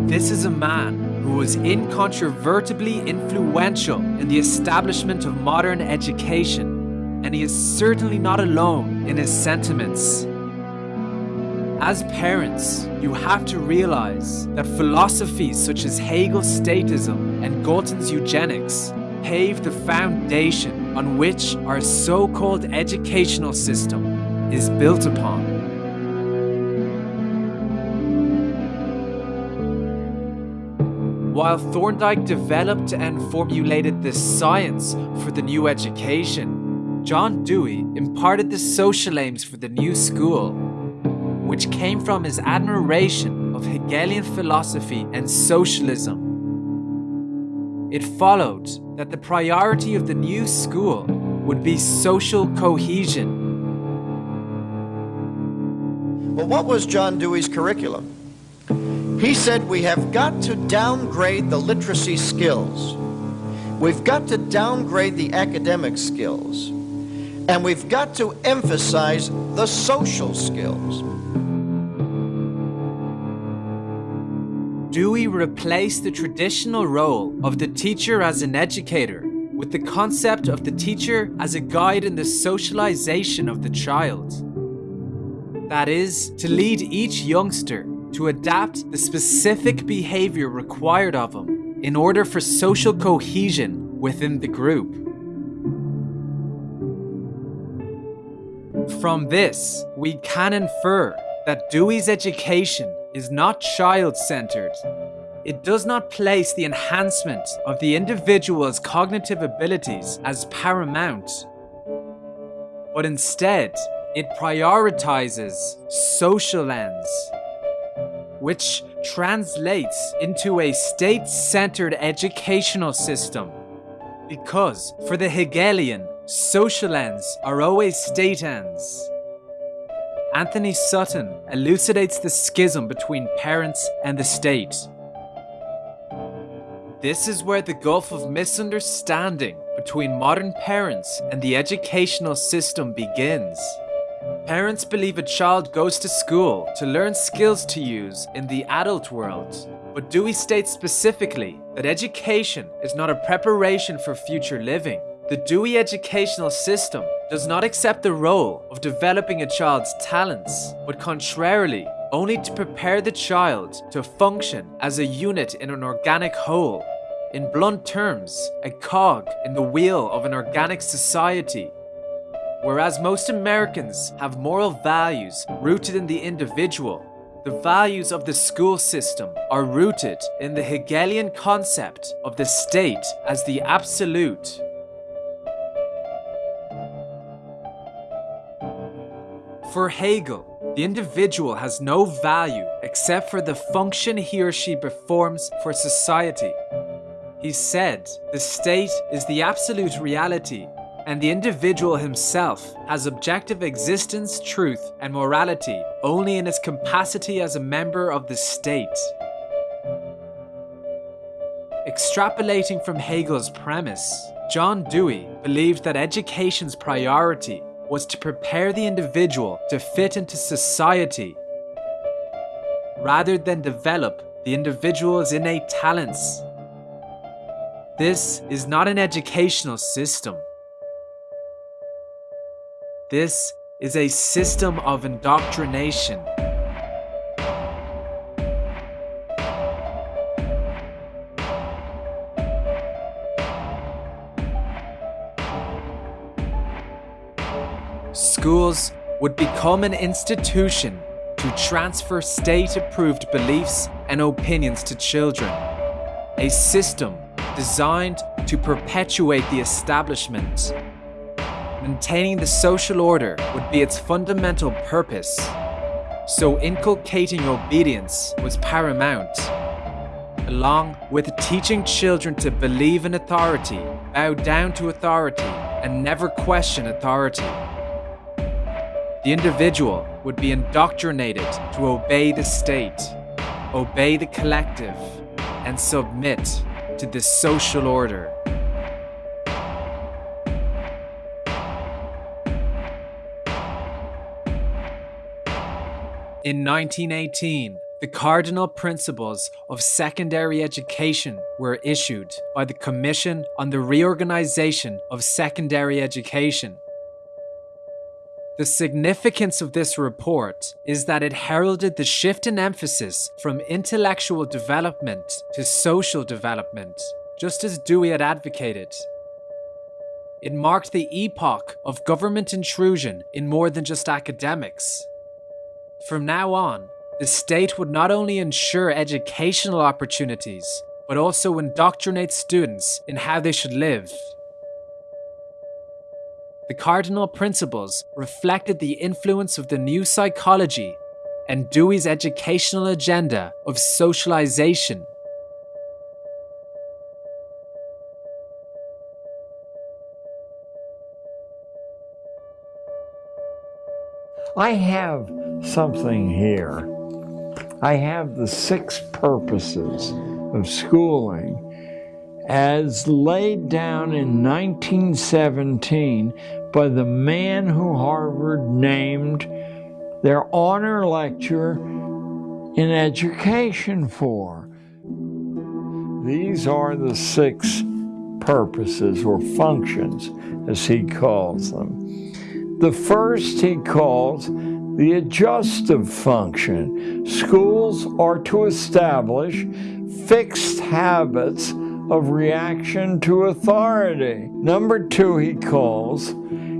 [SPEAKER 1] This is a man who was incontrovertibly influential in the establishment of modern education, and he is certainly not alone in his sentiments. As parents, you have to realize that philosophies such as Hegel's statism and Galton's eugenics pave the foundation on which our so-called educational system is built upon. While Thorndike developed and formulated the science for the new education, John Dewey imparted the social aims for the new school which came from his admiration of Hegelian philosophy and socialism. It followed that the priority of the new school would be social cohesion.
[SPEAKER 8] Well, what was John Dewey's curriculum? He said we have got to downgrade the literacy skills. We've got to downgrade the academic skills. And we've got to emphasize the social skills.
[SPEAKER 1] Dewey replaced the traditional role of the teacher as an educator with the concept of the teacher as a guide in the socialization of the child. That is, to lead each youngster to adapt the specific behavior required of him in order for social cohesion within the group. From this, we can infer that Dewey's education is not child-centered. It does not place the enhancement of the individual's cognitive abilities as paramount, but instead it prioritizes social ends, which translates into a state-centered educational system. Because for the Hegelian, social ends are always state ends. Antony Sutton elucidates the schism between parents and the state. This is where the gulf of misunderstanding between modern parents and the educational system begins. Parents believe a child goes to school to learn skills to use in the adult world. But Dewey states specifically that education is not a preparation for future living. The Dewey educational system does not accept the role of developing a child's talents, but contrarily, only to prepare the child to function as a unit in an organic whole. In blunt terms, a cog in the wheel of an organic society. Whereas most Americans have moral values rooted in the individual, the values of the school system are rooted in the Hegelian concept of the state as the absolute For Hegel, the individual has no value except for the function he or she performs for society. He said, the state is the absolute reality, and the individual himself has objective existence, truth, and morality only in his capacity as a member of the state. Extrapolating from Hegel's premise, John Dewey believed that education's priority was to prepare the individual to fit into society rather than develop the individual's innate talents. This is not an educational system. This is a system of indoctrination. Schools would become an institution to transfer state approved beliefs and opinions to children. A system designed to perpetuate the establishment. Maintaining the social order would be its fundamental purpose. So inculcating obedience was paramount, along with teaching children to believe in authority, bow down to authority, and never question authority. The individual would be indoctrinated to obey the state, obey the collective, and submit to the social order. In 1918, the cardinal principles of secondary education were issued by the Commission on the Reorganization of Secondary Education the significance of this report is that it heralded the shift in emphasis from intellectual development to social development, just as Dewey had advocated. It marked the epoch of government intrusion in more than just academics. From now on, the state would not only ensure educational opportunities, but also indoctrinate students in how they should live. The cardinal principles reflected the influence of the new psychology and Dewey's educational agenda of socialization.
[SPEAKER 3] I have something here. I have the six purposes of schooling as laid down in 1917 by the man who Harvard named their honor lecture in education for. These are the six purposes or functions, as he calls them. The first he calls the adjustive function. Schools are to establish fixed habits of reaction to authority. Number two, he calls,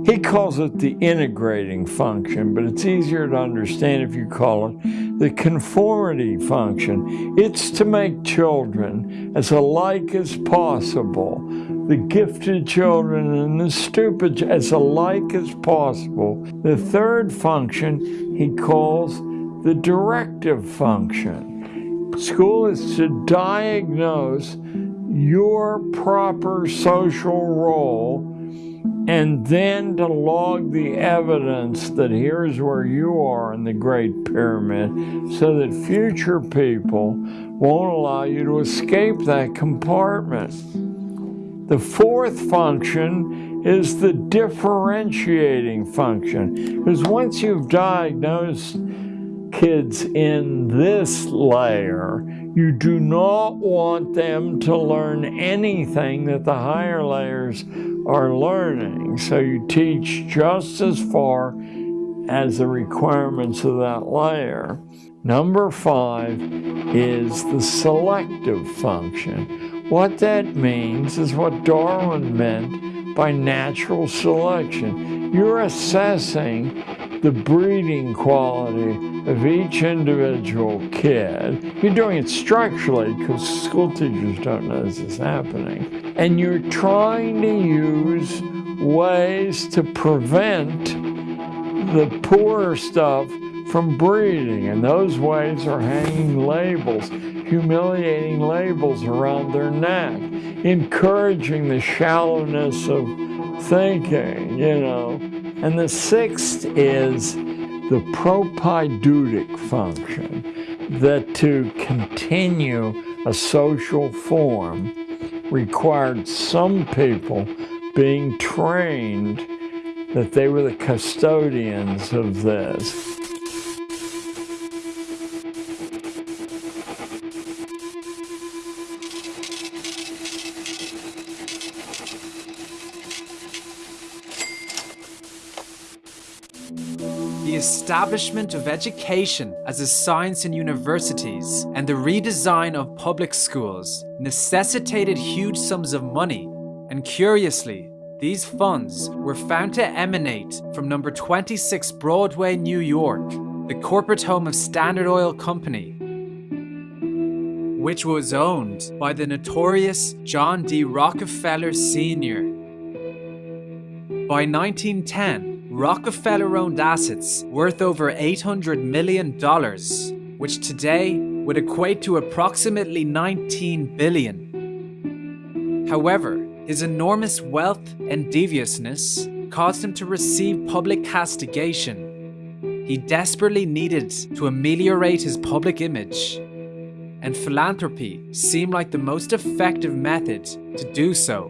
[SPEAKER 3] he calls it the integrating function, but it's easier to understand if you call it the conformity function. It's to make children as alike as possible, the gifted children and the stupid as alike as possible. The third function he calls the directive function. School is to diagnose your proper social role and then to log the evidence that here's where you are in the Great Pyramid so that future people won't allow you to escape that compartment. The fourth function is the differentiating function. Because once you've diagnosed kids in this layer, you do not want them to learn anything that the higher layers are learning. So you teach just as far as the requirements of that layer. Number five is the selective function. What that means is what Darwin meant by natural selection. You're assessing the breeding quality of each individual kid. You're doing it structurally because school teachers don't know this is happening. And you're trying to use ways to prevent the poor stuff from breeding. And those ways are hanging labels, humiliating labels around their neck, encouraging the shallowness of thinking, you know. And the sixth is the propaedeutic function, that to continue a social form required some people being trained that they were the custodians of this.
[SPEAKER 1] Establishment of education as a science in universities and the redesign of public schools necessitated huge sums of money, and curiously, these funds were found to emanate from number 26 Broadway, New York, the corporate home of Standard Oil Company, which was owned by the notorious John D. Rockefeller Sr. By 1910, Rockefeller owned assets worth over $800 million, which today would equate to approximately 19 billion. However, his enormous wealth and deviousness caused him to receive public castigation. He desperately needed to ameliorate his public image, and philanthropy seemed like the most effective method to do so.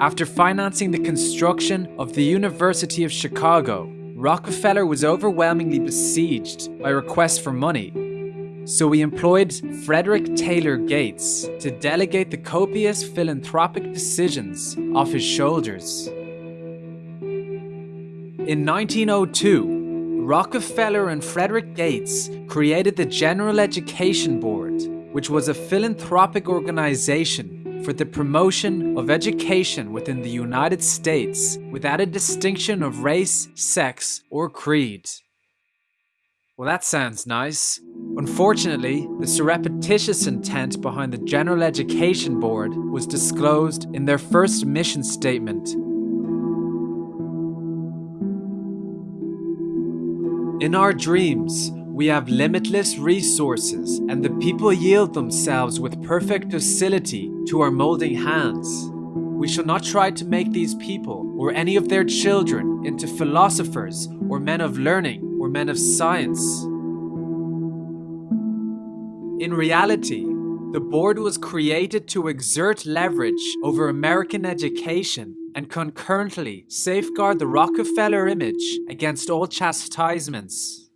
[SPEAKER 1] After financing the construction of the University of Chicago, Rockefeller was overwhelmingly besieged by requests for money so he employed Frederick Taylor Gates to delegate the copious philanthropic decisions off his shoulders. In 1902, Rockefeller and Frederick Gates created the General Education Board, which was a philanthropic organization for the promotion of education within the United States without a distinction of race, sex, or creed. Well, that sounds nice. Unfortunately, the surreptitious intent behind the General Education Board was disclosed in their first mission statement. In our dreams, we have limitless resources, and the people yield themselves with perfect docility to our molding hands. We shall not try to make these people or any of their children into philosophers or men of learning or men of science. In reality, the board was created to exert leverage over American education and concurrently safeguard the Rockefeller image against all chastisements.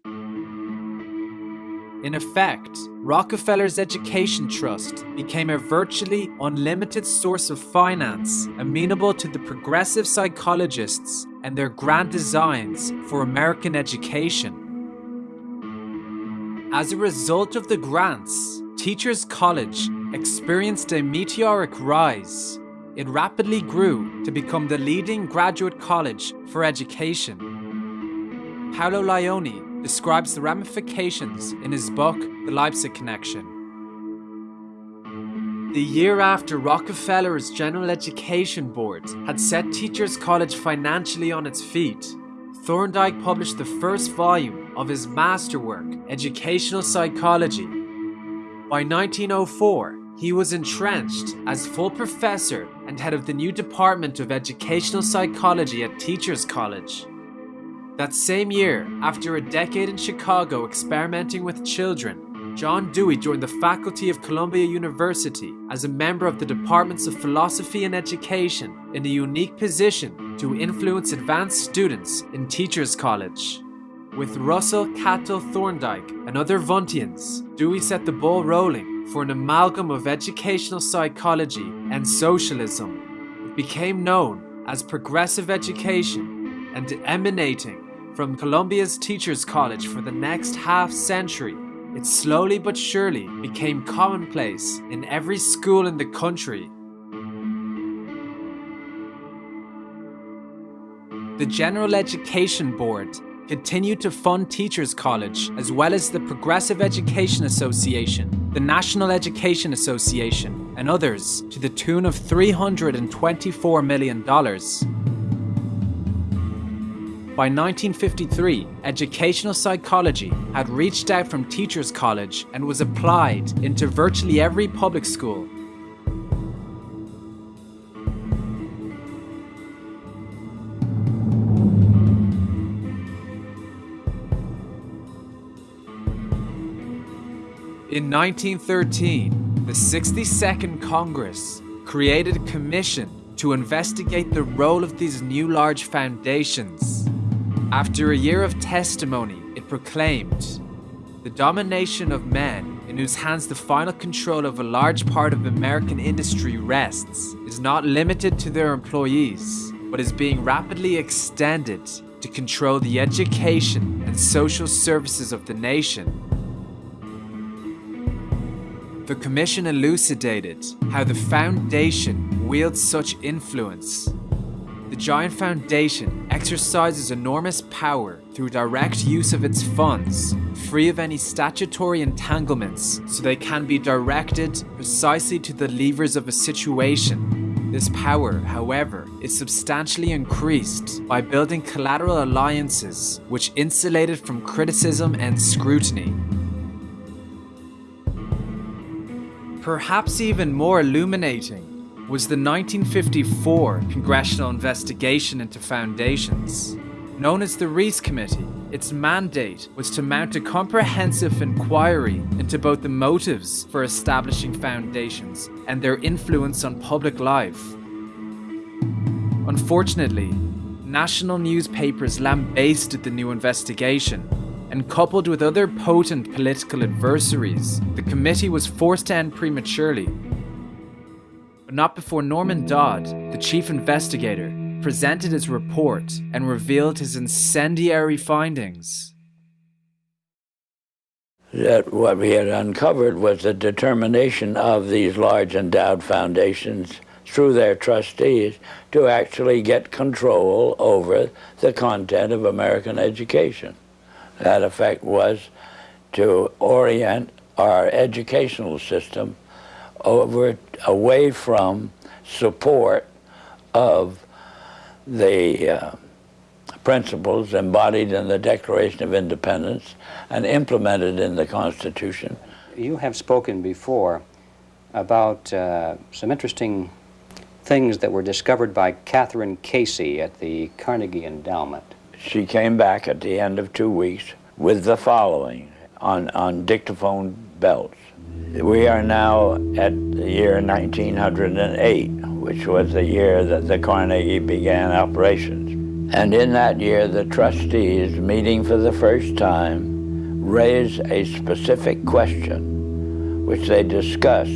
[SPEAKER 1] In effect, Rockefeller's Education Trust became a virtually unlimited source of finance amenable to the progressive psychologists and their grand designs for American education. As a result of the grants, Teachers College experienced a meteoric rise. It rapidly grew to become the leading graduate college for education. Paolo Lionni describes the ramifications in his book, The Leipzig Connection. The year after Rockefeller's General Education Board had set Teachers College financially on its feet, Thorndike published the first volume of his masterwork, Educational Psychology. By 1904, he was entrenched as full professor and head of the new Department of Educational Psychology at Teachers College. That same year, after a decade in Chicago experimenting with children, John Dewey joined the faculty of Columbia University as a member of the departments of philosophy and education in a unique position to influence advanced students in Teachers College. With Russell, Cattell, Thorndike, and other Wundtians, Dewey set the ball rolling for an amalgam of educational psychology and socialism. It became known as progressive education and emanating from Columbia's Teachers College for the next half century. It slowly but surely became commonplace in every school in the country. The General Education Board continued to fund Teachers College as well as the Progressive Education Association, the National Education Association, and others to the tune of $324 million. By 1953, educational psychology had reached out from Teachers College and was applied into virtually every public school In 1913, the 62nd Congress created a commission to investigate the role of these new large foundations. After a year of testimony, it proclaimed the domination of men in whose hands the final control of a large part of American industry rests is not limited to their employees, but is being rapidly extended to control the education and social services of the nation the Commission elucidated how the Foundation wields such influence. The Giant Foundation exercises enormous power through direct use of its funds, free of any statutory entanglements, so they can be directed precisely to the levers of a situation. This power, however, is substantially increased by building collateral alliances which insulate it from criticism and scrutiny. Perhaps even more illuminating was the 1954 congressional investigation into foundations. Known as the Reece Committee, its mandate was to mount a comprehensive inquiry into both the motives for establishing foundations and their influence on public life. Unfortunately, national newspapers lambasted the new investigation and coupled with other potent political adversaries, the committee was forced to end prematurely. But not before Norman Dodd, the chief investigator, presented his report and revealed his incendiary findings.
[SPEAKER 9] That what we had uncovered was the determination of these large endowed foundations through their trustees to actually get control over the content of American education that effect was to orient our educational system over away from support of the uh, principles embodied in the Declaration of Independence and implemented in the Constitution.
[SPEAKER 10] You have spoken before about uh, some interesting things that were discovered by Catherine Casey at the Carnegie Endowment.
[SPEAKER 9] She came back at the end of two weeks with the following on, on dictaphone belts. We are now at the year 1908, which was the year that the Carnegie began operations. And in that year, the trustees, meeting for the first time, raised a specific question, which they discussed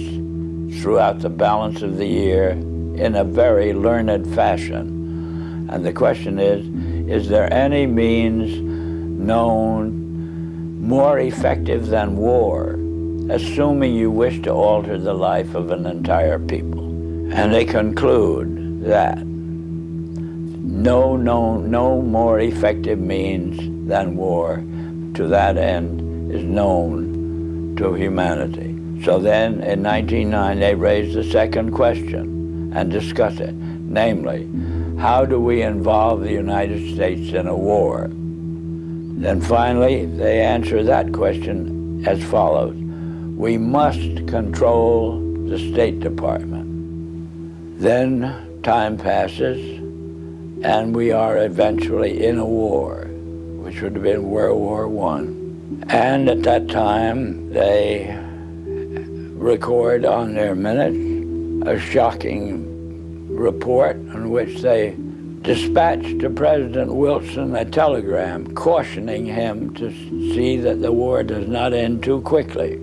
[SPEAKER 9] throughout the balance of the year in a very learned fashion. And the question is, is there any means known more effective than war, assuming you wish to alter the life of an entire people? And they conclude that no, no, no more effective means than war to that end is known to humanity. So then in 1909 they raised the second question and discussed it, namely, how do we involve the United States in a war? Then finally, they answer that question as follows. We must control the State Department. Then time passes, and we are eventually in a war, which would have been World War I. And at that time, they record on their minutes a shocking report in which they dispatched to President Wilson a telegram cautioning him to see that the war does not end too quickly.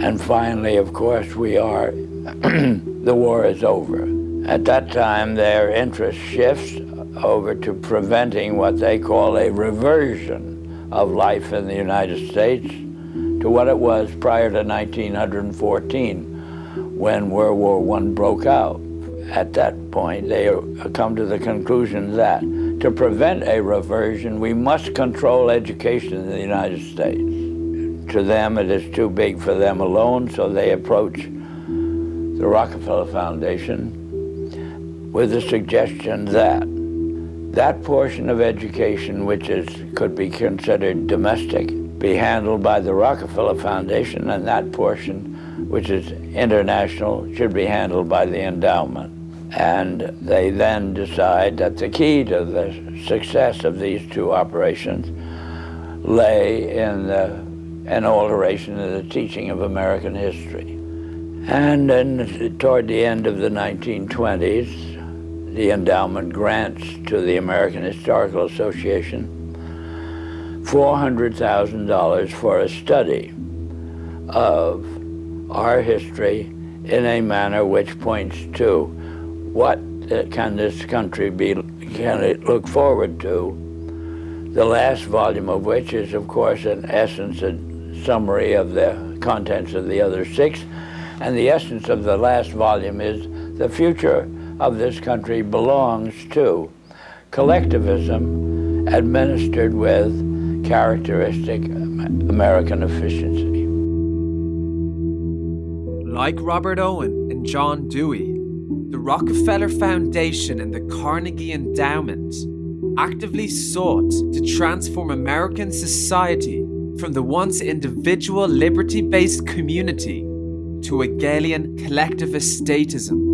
[SPEAKER 9] And finally, of course, we are, the war is over. At that time, their interest shifts over to preventing what they call a reversion of life in the United States to what it was prior to 1914 when World War I broke out. At that point, they come to the conclusion that to prevent a reversion, we must control education in the United States. To them, it is too big for them alone, so they approach the Rockefeller Foundation with the suggestion that that portion of education which is could be considered domestic be handled by the Rockefeller Foundation and that portion which is international should be handled by the endowment. And they then decide that the key to the success of these two operations lay in the, an alteration of the teaching of American history. And then toward the end of the 1920s, the endowment grants to the American Historical Association $400,000 for a study of our history in a manner which points to what uh, can this country be, can it look forward to, the last volume of which is, of course, in essence, a summary of the contents of the other six, and the essence of the last volume is the future of this country belongs to collectivism administered with characteristic American efficiency.
[SPEAKER 1] Like Robert Owen and John Dewey, the Rockefeller Foundation and the Carnegie Endowment actively sought to transform American society from the once individual liberty based community to Hegelian collectivist statism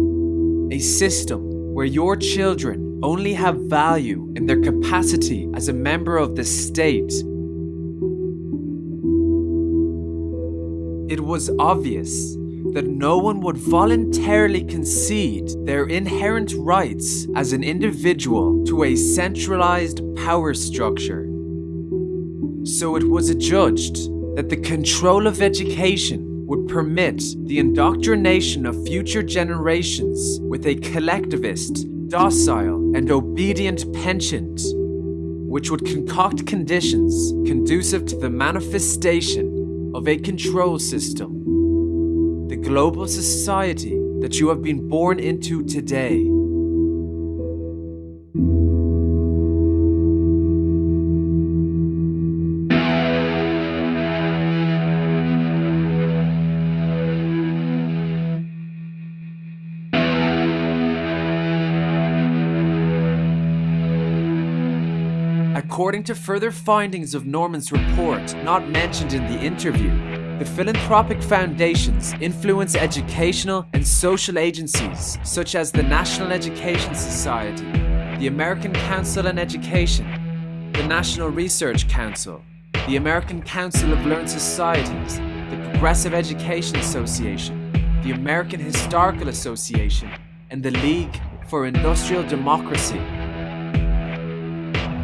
[SPEAKER 1] a system where your children only have value in their capacity as a member of the state. It was obvious that no one would voluntarily concede their inherent rights as an individual to a centralized power structure. So it was adjudged that the control of education would permit the indoctrination of future generations with a collectivist, docile, and obedient penchant, which would concoct conditions conducive to the manifestation of a control system. The global society that you have been born into today. According to further findings of Norman's report, not mentioned in the interview, the philanthropic foundations influence educational and social agencies such as the National Education Society, the American Council on Education, the National Research Council, the American Council of Learned Societies, the Progressive Education Association, the American Historical Association, and the League for Industrial Democracy.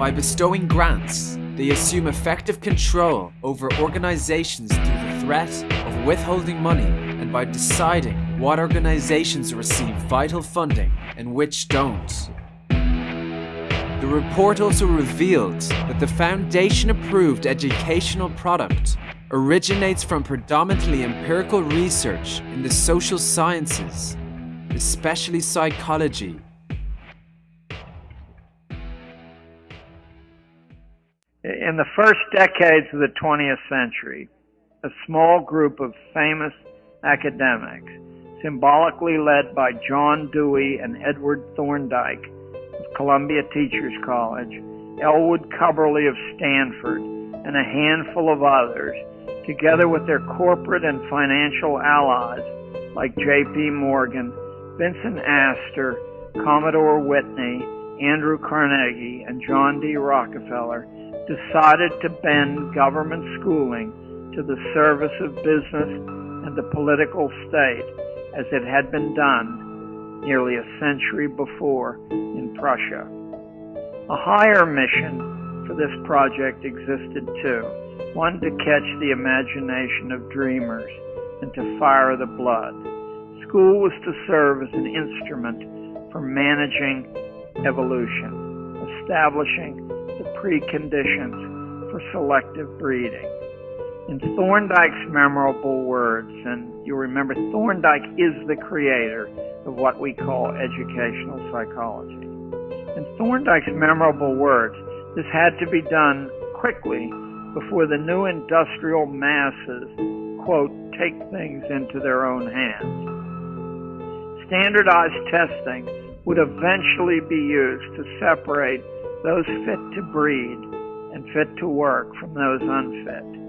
[SPEAKER 1] By bestowing grants, they assume effective control over organizations through the threat of withholding money and by deciding what organizations receive vital funding and which don't. The report also revealed that the foundation approved educational product originates from predominantly empirical research in the social sciences, especially psychology
[SPEAKER 9] In the first decades of the 20th century, a small group of famous academics, symbolically led by John Dewey and Edward Thorndike of Columbia Teachers College, Elwood Cubberley of Stanford, and a handful of others, together with their corporate and financial allies like J.P. Morgan, Vincent Astor, Commodore Whitney, Andrew Carnegie, and John D. Rockefeller,
[SPEAKER 11] decided to bend government schooling to the service of business and the political state as it had been done nearly a century before in Prussia. A higher mission for this project existed too, one to catch the imagination of dreamers and to fire the blood. School was to serve as an instrument for managing evolution, establishing preconditions for selective breeding. In Thorndike's memorable words, and you remember Thorndike is the creator of what we call educational psychology. In Thorndike's memorable words, this had to be done quickly before the new industrial masses, quote, take things into their own hands. Standardized testing would eventually be used to separate those fit to breed and fit to work from those unfit.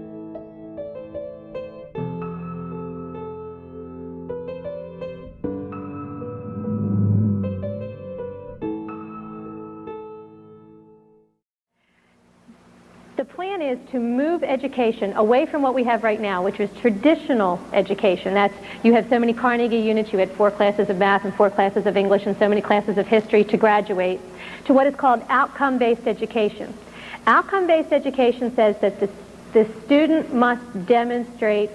[SPEAKER 12] Is to move education away from what we have right now, which is traditional education. That's you have so many Carnegie units, you had four classes of math and four classes of English and so many classes of history to graduate, to what is called outcome-based education. Outcome-based education says that the, the student must demonstrate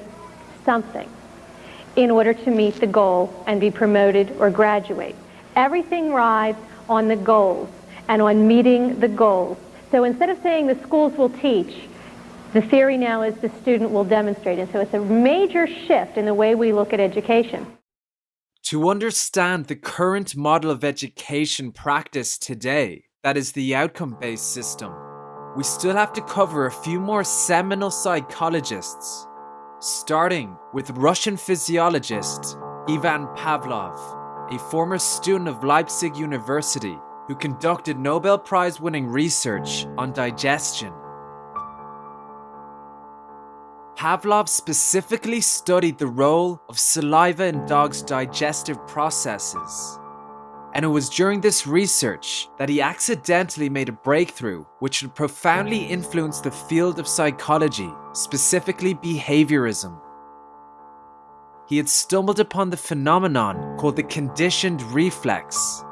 [SPEAKER 12] something in order to meet the goal and be promoted or graduate. Everything rides on the goals and on meeting the goals. So instead of saying the schools will teach, the theory now is the student will demonstrate. And so it's a major shift in the way we look at education.
[SPEAKER 1] To understand the current model of education practice today, that is the outcome based system, we still have to cover a few more seminal psychologists, starting with Russian physiologist Ivan Pavlov, a former student of Leipzig University who conducted Nobel Prize winning research on digestion. Pavlov specifically studied the role of saliva in dogs' digestive processes. And it was during this research that he accidentally made a breakthrough which would profoundly influence the field of psychology, specifically behaviorism. He had stumbled upon the phenomenon called the conditioned reflex,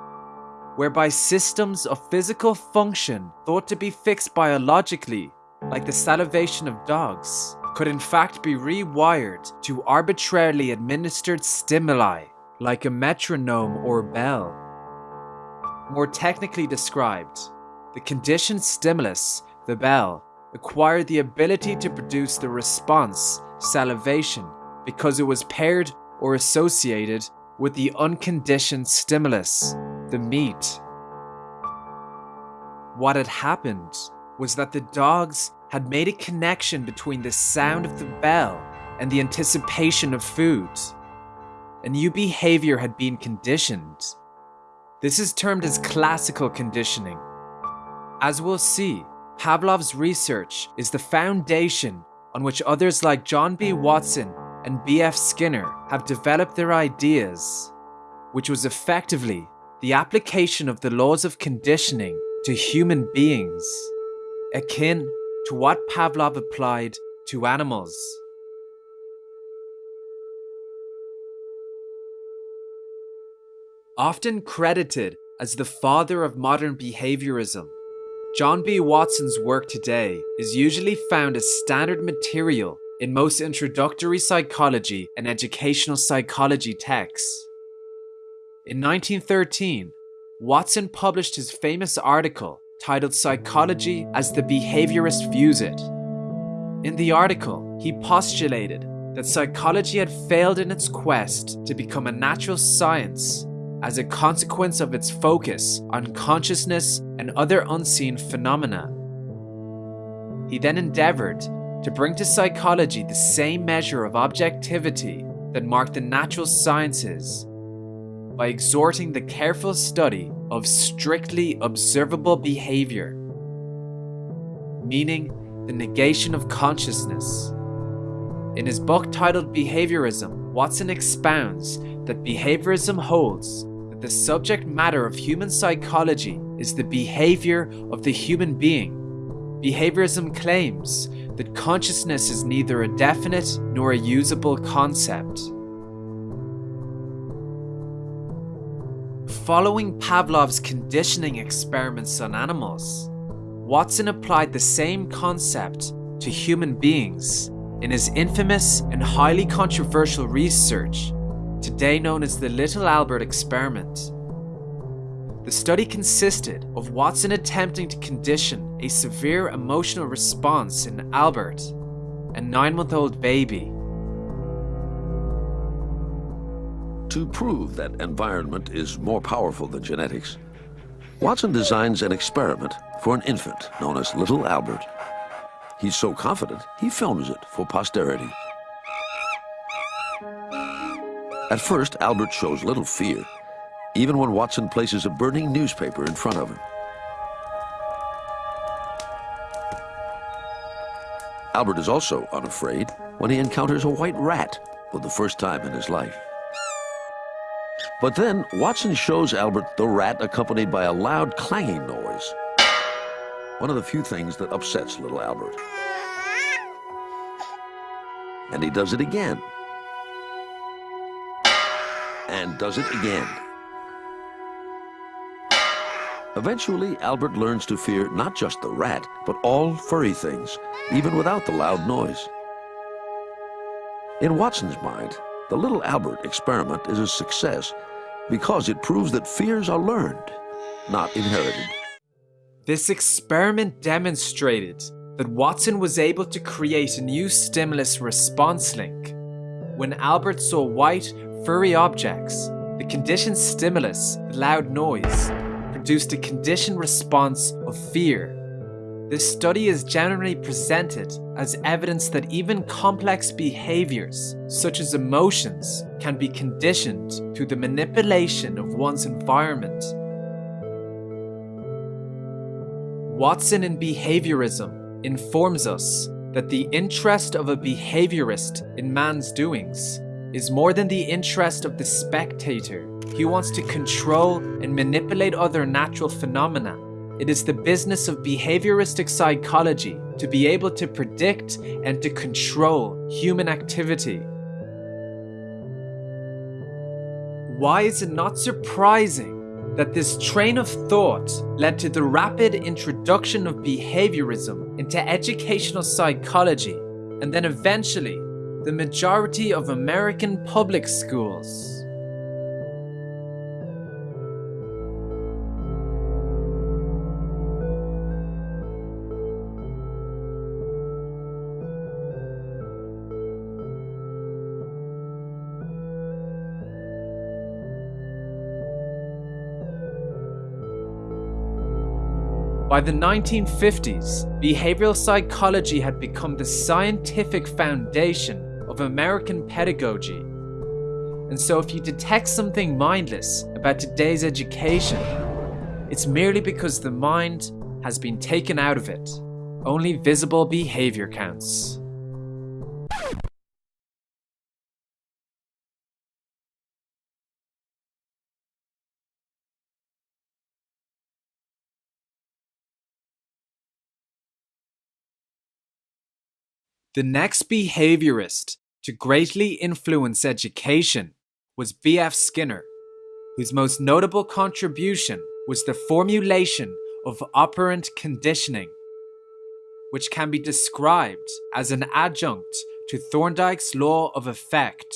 [SPEAKER 1] whereby systems of physical function thought to be fixed biologically, like the salivation of dogs, could in fact be rewired to arbitrarily administered stimuli, like a metronome or bell. More technically described, the conditioned stimulus, the bell, acquired the ability to produce the response, salivation, because it was paired or associated with the unconditioned stimulus, the meat. What had happened was that the dogs had made a connection between the sound of the bell and the anticipation of food. A new behavior had been conditioned. This is termed as classical conditioning. As we'll see, Pavlov's research is the foundation on which others like John B. Watson and B.F. Skinner have developed their ideas, which was effectively the application of the laws of conditioning to human beings, akin to what Pavlov applied to animals. Often credited as the father of modern behaviorism, John B. Watson's work today is usually found as standard material in most introductory psychology and educational psychology texts. In 1913, Watson published his famous article titled Psychology as the Behaviorist Views It. In the article, he postulated that psychology had failed in its quest to become a natural science as a consequence of its focus on consciousness and other unseen phenomena. He then endeavored to bring to psychology the same measure of objectivity that marked the natural sciences by exhorting the careful study of strictly observable behavior, meaning the negation of consciousness. In his book titled Behaviorism, Watson expounds that behaviorism holds that the subject matter of human psychology is the behavior of the human being behaviorism claims that consciousness is neither a definite nor a usable concept. Following Pavlov's conditioning experiments on animals, Watson applied the same concept to human beings in his infamous and highly controversial research, today known as the Little Albert experiment. The study consisted of Watson attempting to condition a severe emotional response in Albert, a nine month old baby.
[SPEAKER 13] To prove that environment is more powerful than genetics, Watson designs an experiment for an infant known as Little Albert. He's so confident, he films it for posterity. At first, Albert shows little fear even when Watson places a burning newspaper in front of him. Albert is also unafraid when he encounters a white rat for the first time in his life. But then Watson shows Albert the rat accompanied by a loud clanging noise. One of the few things that upsets little Albert. And he does it again. And does it again. Eventually, Albert learns to fear not just the rat, but all furry things, even without the loud noise. In Watson's mind, the little Albert experiment is a success because it proves that fears are learned, not inherited.
[SPEAKER 1] This experiment demonstrated that Watson was able to create a new stimulus response link. When Albert saw white, furry objects, the conditioned stimulus, loud noise, produced a conditioned response of fear. This study is generally presented as evidence that even complex behaviors, such as emotions, can be conditioned through the manipulation of one's environment. Watson in behaviorism informs us that the interest of a behaviorist in man's doings is more than the interest of the spectator he wants to control and manipulate other natural phenomena. It is the business of behavioristic psychology to be able to predict and to control human activity. Why is it not surprising that this train of thought led to the rapid introduction of behaviorism into educational psychology and then eventually the majority of American public schools? By the 1950s, behavioral psychology had become the scientific foundation of American pedagogy. And so, if you detect something mindless about today's education, it's merely because the mind has been taken out of it. Only visible behavior counts. The next behaviorist to greatly influence education was B.F. Skinner, whose most notable contribution was the formulation of operant conditioning, which can be described as an adjunct to Thorndike's law of effect,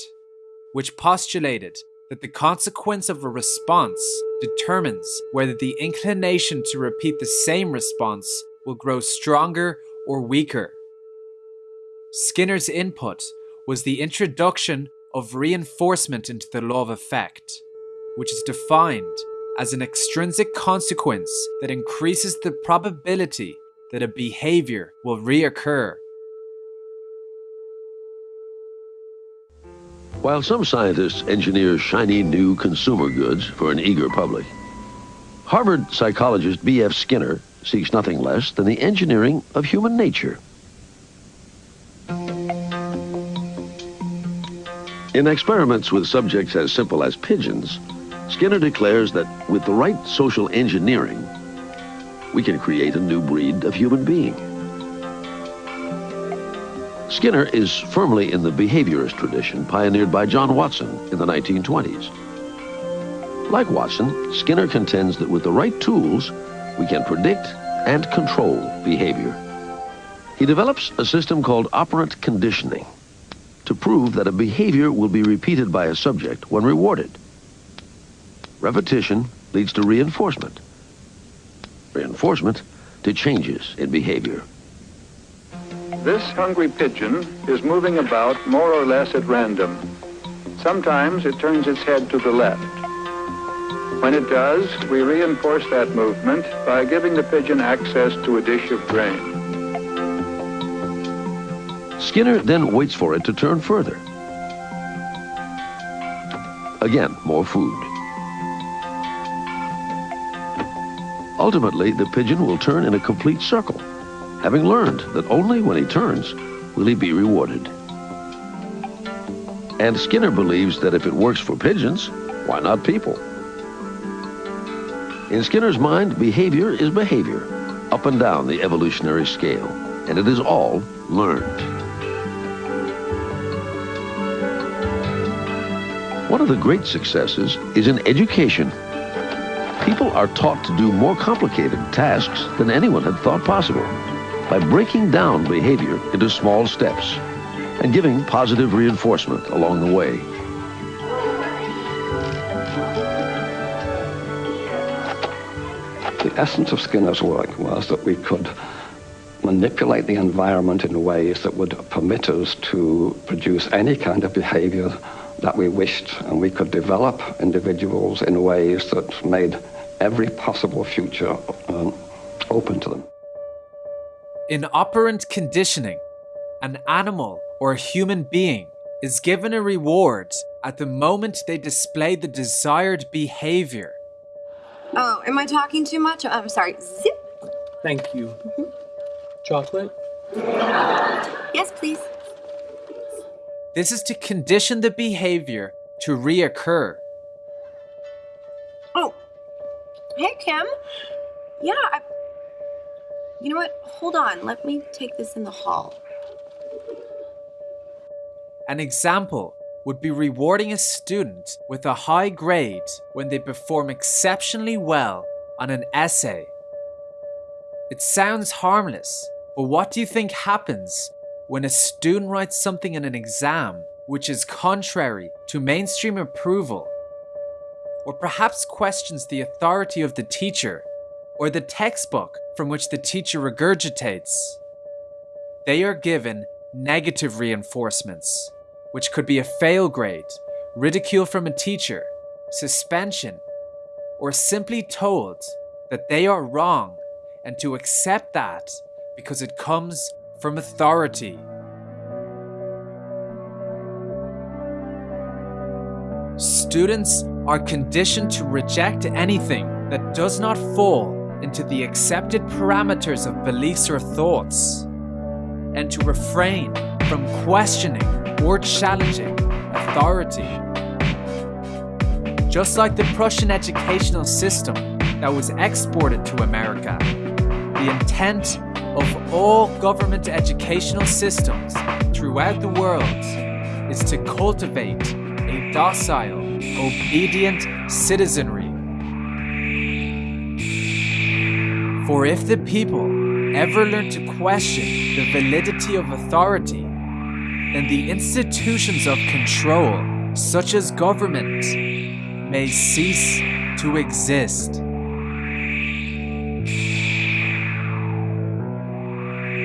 [SPEAKER 1] which postulated that the consequence of a response determines whether the inclination to repeat the same response will grow stronger or weaker. Skinner's input was the introduction of reinforcement into the law of effect, which is defined as an extrinsic consequence that increases the probability that a behavior will reoccur.
[SPEAKER 13] While some scientists engineer shiny new consumer goods for an eager public, Harvard psychologist B.F. Skinner seeks nothing less than the engineering of human nature. In experiments with subjects as simple as pigeons, Skinner declares that with the right social engineering, we can create a new breed of human being. Skinner is firmly in the behaviorist tradition pioneered by John Watson in the 1920s. Like Watson, Skinner contends that with the right tools, we can predict and control behavior. He develops a system called operant conditioning to prove that a behavior will be repeated by a subject when rewarded. Repetition leads to reinforcement. Reinforcement to changes in behavior.
[SPEAKER 14] This hungry pigeon is moving about more or less at random. Sometimes it turns its head to the left. When it does, we reinforce that movement by giving the pigeon access to a dish of grain.
[SPEAKER 13] Skinner then waits for it to turn further. Again, more food. Ultimately, the pigeon will turn in a complete circle, having learned that only when he turns will he be rewarded. And Skinner believes that if it works for pigeons, why not people? In Skinner's mind, behavior is behavior, up and down the evolutionary scale, and it is all learned. One of the great successes is in education. People are taught to do more complicated tasks than anyone had thought possible by breaking down behavior into small steps and giving positive reinforcement along the way.
[SPEAKER 15] The essence of Skinner's work was that we could manipulate the environment in ways that would permit us to produce any kind of behavior that we wished, and we could develop individuals in ways that made every possible future um, open to them.
[SPEAKER 1] In operant conditioning, an animal or a human being is given a reward at the moment they display the desired behavior.
[SPEAKER 16] Oh, am I talking too much? I'm sorry. Zip.
[SPEAKER 17] Thank you. Chocolate?
[SPEAKER 16] Yes, please.
[SPEAKER 1] This is to condition the behavior to reoccur.
[SPEAKER 16] Oh, hey, Kim. Yeah, I. You know what? Hold on. Let me take this in the hall.
[SPEAKER 1] An example would be rewarding a student with a high grade when they perform exceptionally well on an essay. It sounds harmless, but what do you think happens when a student writes something in an exam which is contrary to mainstream approval? Or perhaps questions the authority of the teacher or the textbook from which the teacher regurgitates? They are given negative reinforcements which could be a fail grade, ridicule from a teacher, suspension, or simply told that they are wrong and to accept that because it comes from authority. Students are conditioned to reject anything that does not fall into the accepted parameters of beliefs or thoughts, and to refrain from questioning or challenging authority. Just like the Prussian educational system that was exported to America, the intent of all government educational systems throughout the world is to cultivate a docile, obedient citizenry. For if the people ever learn to question the validity of authority, then the institutions of control, such as government, may cease to exist.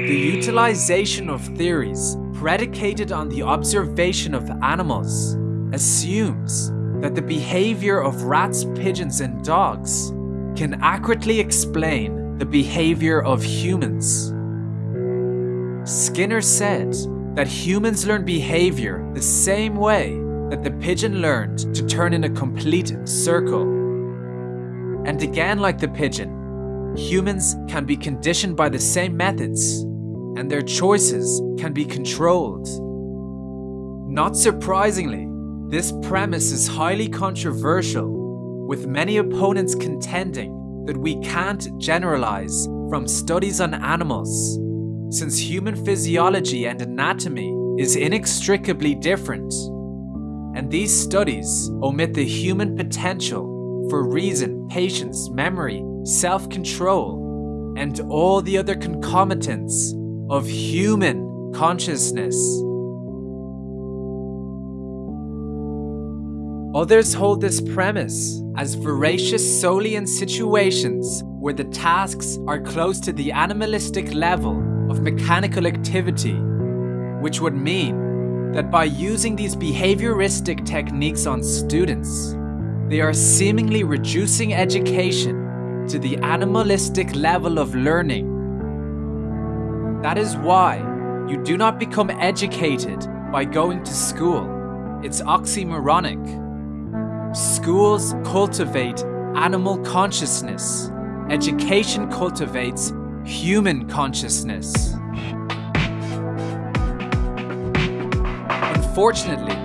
[SPEAKER 1] The utilization of theories predicated on the observation of animals assumes that the behavior of rats, pigeons, and dogs can accurately explain the behavior of humans. Skinner said that humans learn behavior the same way that the pigeon learned to turn in a complete circle. And again, like the pigeon, humans can be conditioned by the same methods, and their choices can be controlled. Not surprisingly, this premise is highly controversial, with many opponents contending that we can't generalize from studies on animals since human physiology and anatomy is inextricably different. And these studies omit the human potential for reason, patience, memory, self control, and all the other concomitants of human consciousness. Others hold this premise as veracious solely in situations where the tasks are close to the animalistic level of mechanical activity, which would mean that by using these behavioristic techniques on students, they are seemingly reducing education to the animalistic level of learning. That is why you do not become educated by going to school. It's oxymoronic. Schools cultivate animal consciousness. Education cultivates human consciousness. Unfortunately,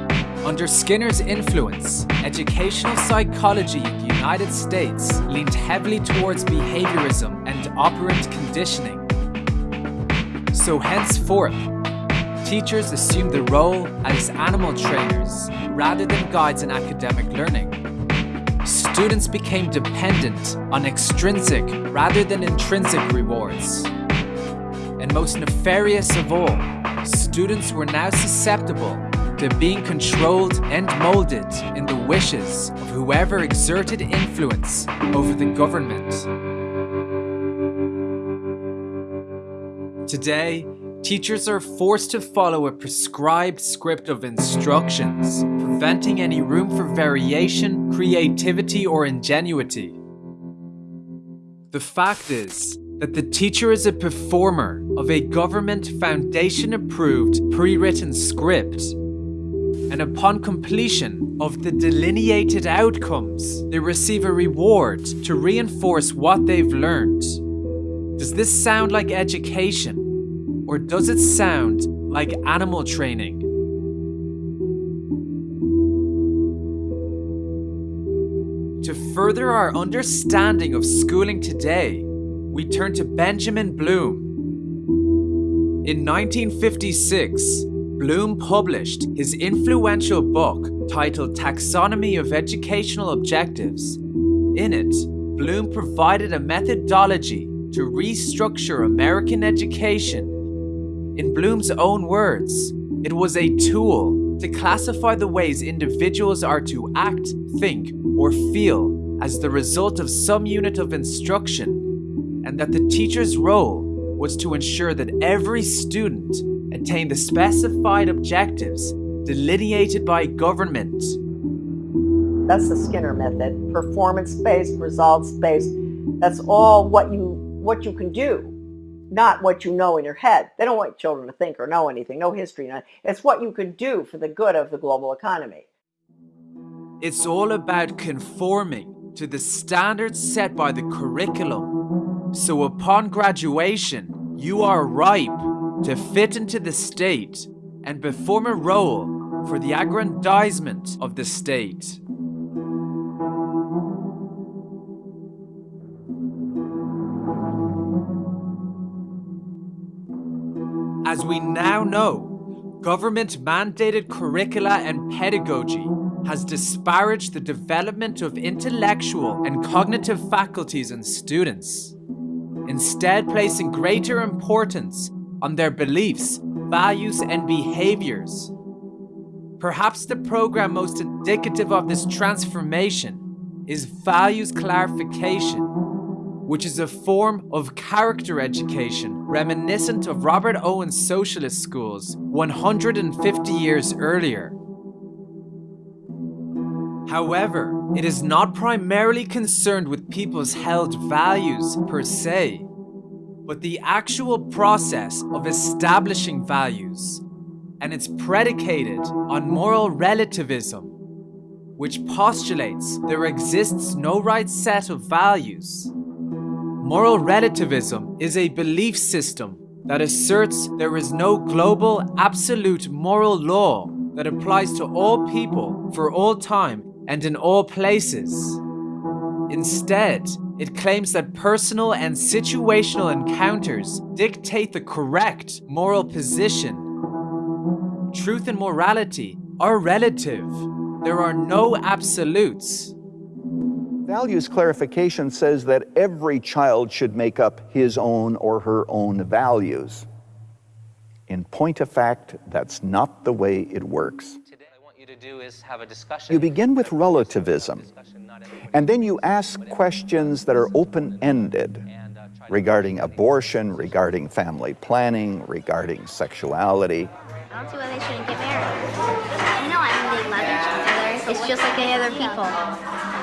[SPEAKER 1] under Skinner's influence, educational psychology in the United States leaned heavily towards behaviorism and operant conditioning. So henceforth, teachers assumed the role as animal trainers rather than guides in academic learning. Students became dependent on extrinsic rather than intrinsic rewards. And most nefarious of all, students were now susceptible to being controlled and molded in the wishes of whoever exerted influence over the government. Today, Teachers are forced to follow a prescribed script of instructions, preventing any room for variation, creativity, or ingenuity. The fact is that the teacher is a performer of a government foundation approved pre written script, and upon completion of the delineated outcomes, they receive a reward to reinforce what they've learned. Does this sound like education? Or does it sound like animal training? To further our understanding of schooling today, we turn to Benjamin Bloom. In 1956, Bloom published his influential book titled Taxonomy of Educational Objectives. In it, Bloom provided a methodology to restructure American education in Bloom's own words, it was a tool to classify the ways individuals are to act, think, or feel as the result of some unit of instruction, and that the teacher's role was to ensure that every student attained the specified objectives delineated by government.
[SPEAKER 6] That's the Skinner method, performance-based, results-based. That's all what you what you can do not what you know in your head. They don't want children to think or know anything, no history. It's what you can do for the good of the global economy.
[SPEAKER 1] It's all about conforming to the standards set by the curriculum. So upon graduation, you are ripe to fit into the state and perform a role for the aggrandizement of the state. As we now know, government mandated curricula and pedagogy has disparaged the development of intellectual and cognitive faculties in students, instead placing greater importance on their beliefs, values, and behaviors. Perhaps the program most indicative of this transformation is values clarification which is a form of character education reminiscent of Robert Owen's socialist schools 150 years earlier. However, it is not primarily concerned with people's held values per se, but the actual process of establishing values, and it's predicated on moral relativism, which postulates there exists no right set of values. Moral relativism is a belief system that asserts there is no global absolute moral law that applies to all people for all time and in all places. Instead, it claims that personal and situational encounters dictate the correct moral position. Truth and morality are relative. There are no absolutes.
[SPEAKER 18] Values clarification says that every child should make up his own or her own values. In point of fact, that's not the way it works.
[SPEAKER 19] Today, I want you to do is have a discussion.
[SPEAKER 18] You begin with relativism, and then you ask questions that are open ended regarding abortion, regarding family planning, regarding sexuality.
[SPEAKER 20] I don't see why they shouldn't get married. You know, I mean, they love each other. It's just like any other people.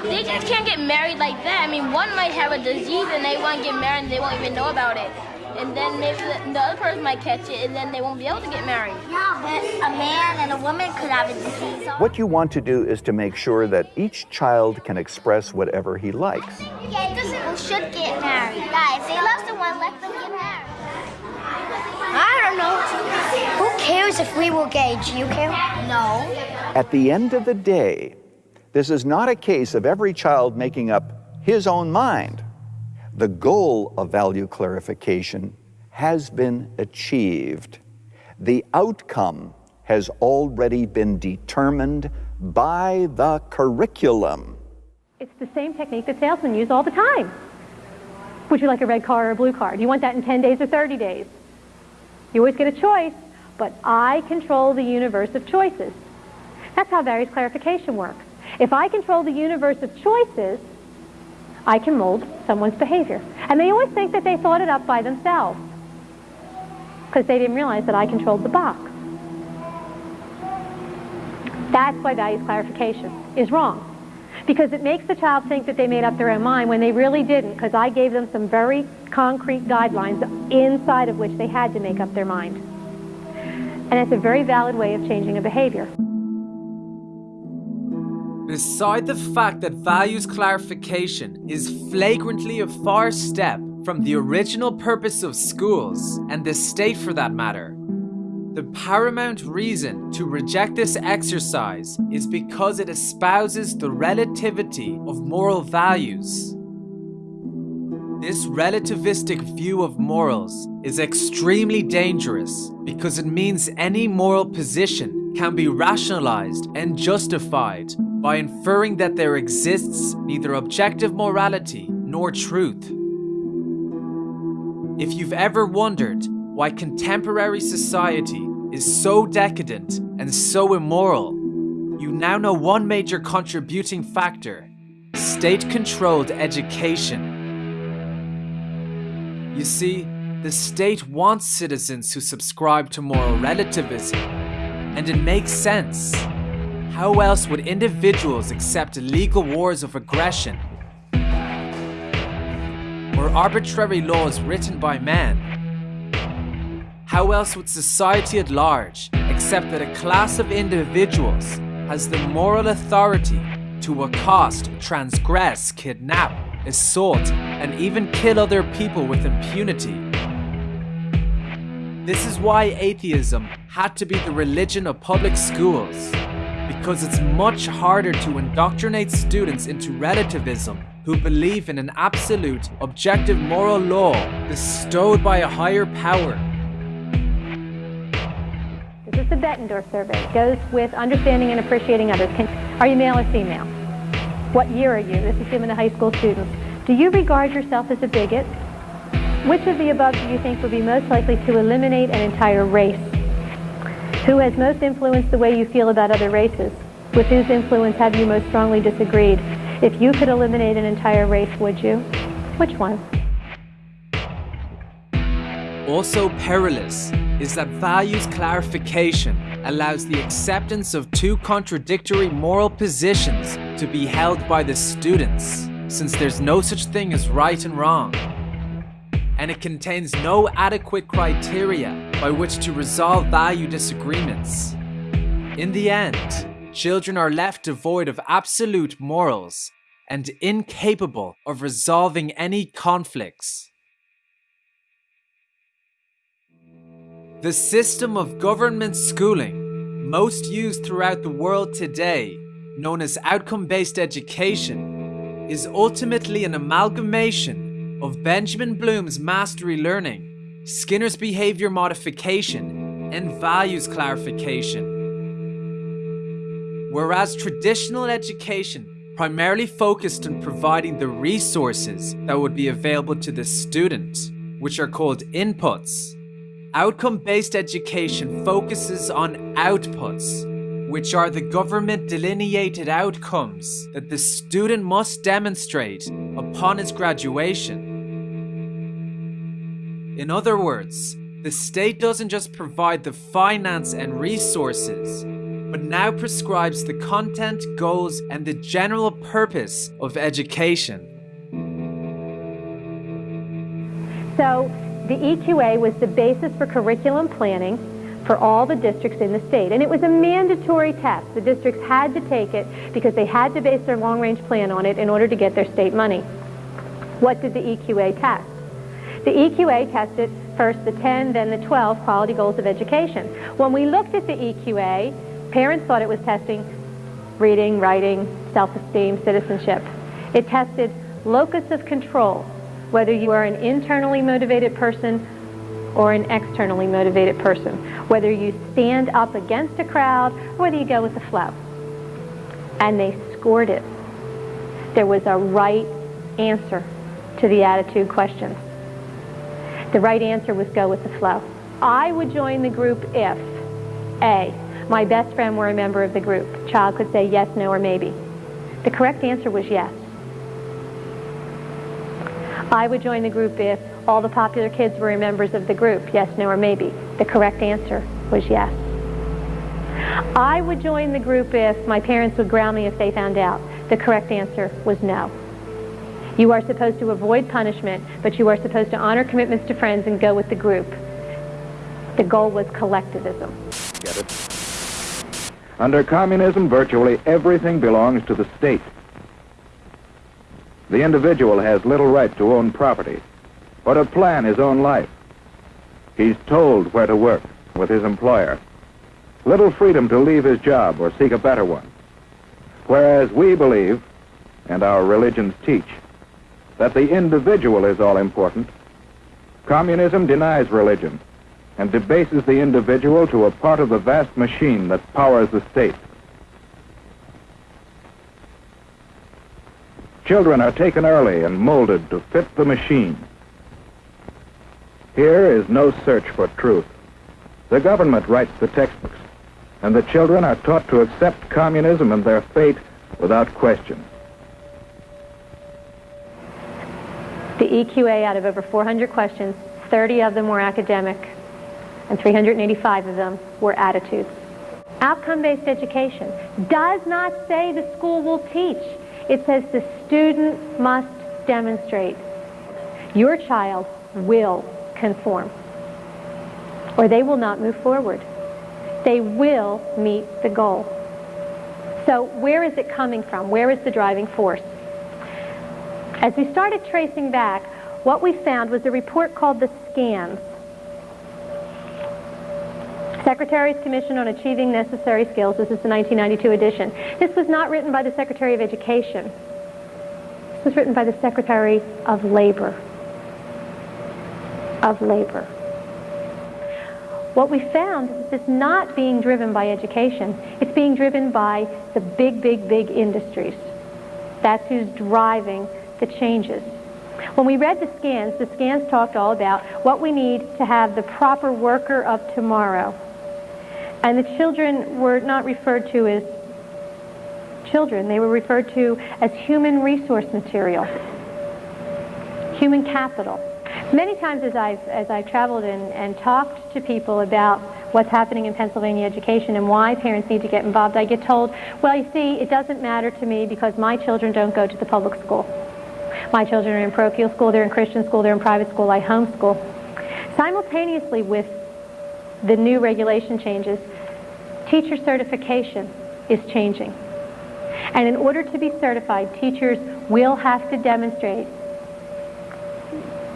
[SPEAKER 21] They just can't get married like that. I mean, one might have a disease and they want to get married and they won't even know about it. And then maybe the, the other person might catch it and then they won't be able to get married.
[SPEAKER 20] Yeah, but a man and a woman could have a disease.
[SPEAKER 18] What you want to do is to make sure that each child can express whatever he likes.
[SPEAKER 20] Yeah, people should get married. Guys, if they love someone, let them get married. I don't know. Who cares if we will gay? Do you care? No.
[SPEAKER 18] At the end of the day, this is not a case of every child making up his own mind. The goal of value clarification has been achieved. The outcome has already been determined by the curriculum.
[SPEAKER 12] It's the same technique that salesmen use all the time. Would you like a red car or a blue car? Do you want that in 10 days or 30 days? You always get a choice, but I control the universe of choices. That's how values clarification works. If I control the universe of choices, I can mold someone's behavior. And they always think that they thought it up by themselves because they didn't realize that I controlled the box. That's why values clarification is wrong. Because it makes the child think that they made up their own mind when they really didn't, because I gave them some very concrete guidelines inside of which they had to make up their mind. And it's a very valid way of changing a behavior.
[SPEAKER 1] Beside the fact that values clarification is flagrantly a far step from the original purpose of schools, and the state for that matter, the paramount reason to reject this exercise is because it espouses the relativity of moral values. This relativistic view of morals is extremely dangerous because it means any moral position can be rationalized and justified by inferring that there exists neither objective morality nor truth. If you've ever wondered why contemporary society is so decadent and so immoral, you now know one major contributing factor state controlled education. You see, the state wants citizens who subscribe to moral relativism, and it makes sense. How else would individuals accept illegal wars of aggression or arbitrary laws written by man? How else would society at large accept that a class of individuals has the moral authority to accost, transgress, kidnap, assault, and even kill other people with impunity? This is why atheism had to be the religion of public schools because it's much harder to indoctrinate students into relativism who believe in an absolute, objective moral law bestowed by a higher power.
[SPEAKER 12] The Bettendorf survey. Goes with understanding and appreciating others. Can, are you male or female? What year are you? This is given to high school students. Do you regard yourself as a bigot? Which of the above do you think would be most likely to eliminate an entire race? Who has most influenced the way you feel about other races? With whose influence have you most strongly disagreed? If you could eliminate an entire race, would you? Which one?
[SPEAKER 1] Also perilous is that values clarification allows the acceptance of two contradictory moral positions to be held by the students, since there's no such thing as right and wrong. And it contains no adequate criteria by which to resolve value disagreements. In the end, children are left devoid of absolute morals and incapable of resolving any conflicts. The system of government schooling, most used throughout the world today, known as outcome based education, is ultimately an amalgamation of Benjamin Bloom's mastery learning, Skinner's behavior modification, and values clarification. Whereas traditional education primarily focused on providing the resources that would be available to the student, which are called inputs, outcome based education focuses on outputs which are the government delineated outcomes that the student must demonstrate upon his graduation. In other words, the state doesn't just provide the finance and resources, but now prescribes the content, goals, and the general purpose of education.
[SPEAKER 12] So, the EQA was the basis for curriculum planning for all the districts in the state. And it was a mandatory test. The districts had to take it because they had to base their long-range plan on it in order to get their state money. What did the EQA test? The EQA tested first the 10, then the 12 quality goals of education. When we looked at the EQA, parents thought it was testing reading, writing, self-esteem, citizenship. It tested locus of control, whether you are an internally motivated person or an externally motivated person, whether you stand up against a crowd or whether you go with the flow. And they scored it. There was a right answer to the attitude questions. The right answer was go with the flow. I would join the group if A, my best friend were a member of the group. Child could say yes, no, or maybe. The correct answer was yes. I would join the group if all the popular kids were members of the group, yes, no, or maybe. The correct answer was yes. I would join the group if my parents would ground me if they found out. The correct answer was no. You are supposed to avoid punishment, but you are supposed to honor commitments to friends and go with the group. The goal was collectivism.
[SPEAKER 22] Get it? Under communism, virtually everything belongs to the state. The individual has little right to own property or to plan his own life. He's told where to work with his employer. Little freedom to leave his job or seek a better one. Whereas we believe, and our religions teach, that the individual is all important, communism denies religion and debases the individual to a part of the vast machine that powers the state. Children are taken early and molded to fit the machine. Here is no search for truth. The government writes the textbooks, and the children are taught to accept communism and their fate without question.
[SPEAKER 12] The EQA, out of over 400 questions, 30 of them were academic, and 385 of them were attitudes. Outcome-based education does not say the school will teach. It says the student must demonstrate. Your child will conform, or they will not move forward. They will meet the goal. So where is it coming from? Where is the driving force? As we started tracing back, what we found was a report called the SCANS. Secretary's Commission on Achieving Necessary Skills. This is the 1992 edition. This was not written by the Secretary of Education. This was written by the Secretary of Labor. Of Labor. What we found is it's not being driven by education. It's being driven by the big, big, big industries. That's who's driving the changes. When we read the SCANS, the SCANS talked all about what we need to have the proper worker of tomorrow. And the children were not referred to as children. They were referred to as human resource material, human capital. Many times as I've, as I've traveled and, and talked to people about what's happening in Pennsylvania education and why parents need to get involved, I get told, well, you see, it doesn't matter to me because my children don't go to the public school. My children are in parochial school, they're in Christian school, they're in private school, I homeschool. Simultaneously with the new regulation changes, teacher certification is changing. And in order to be certified, teachers will have to demonstrate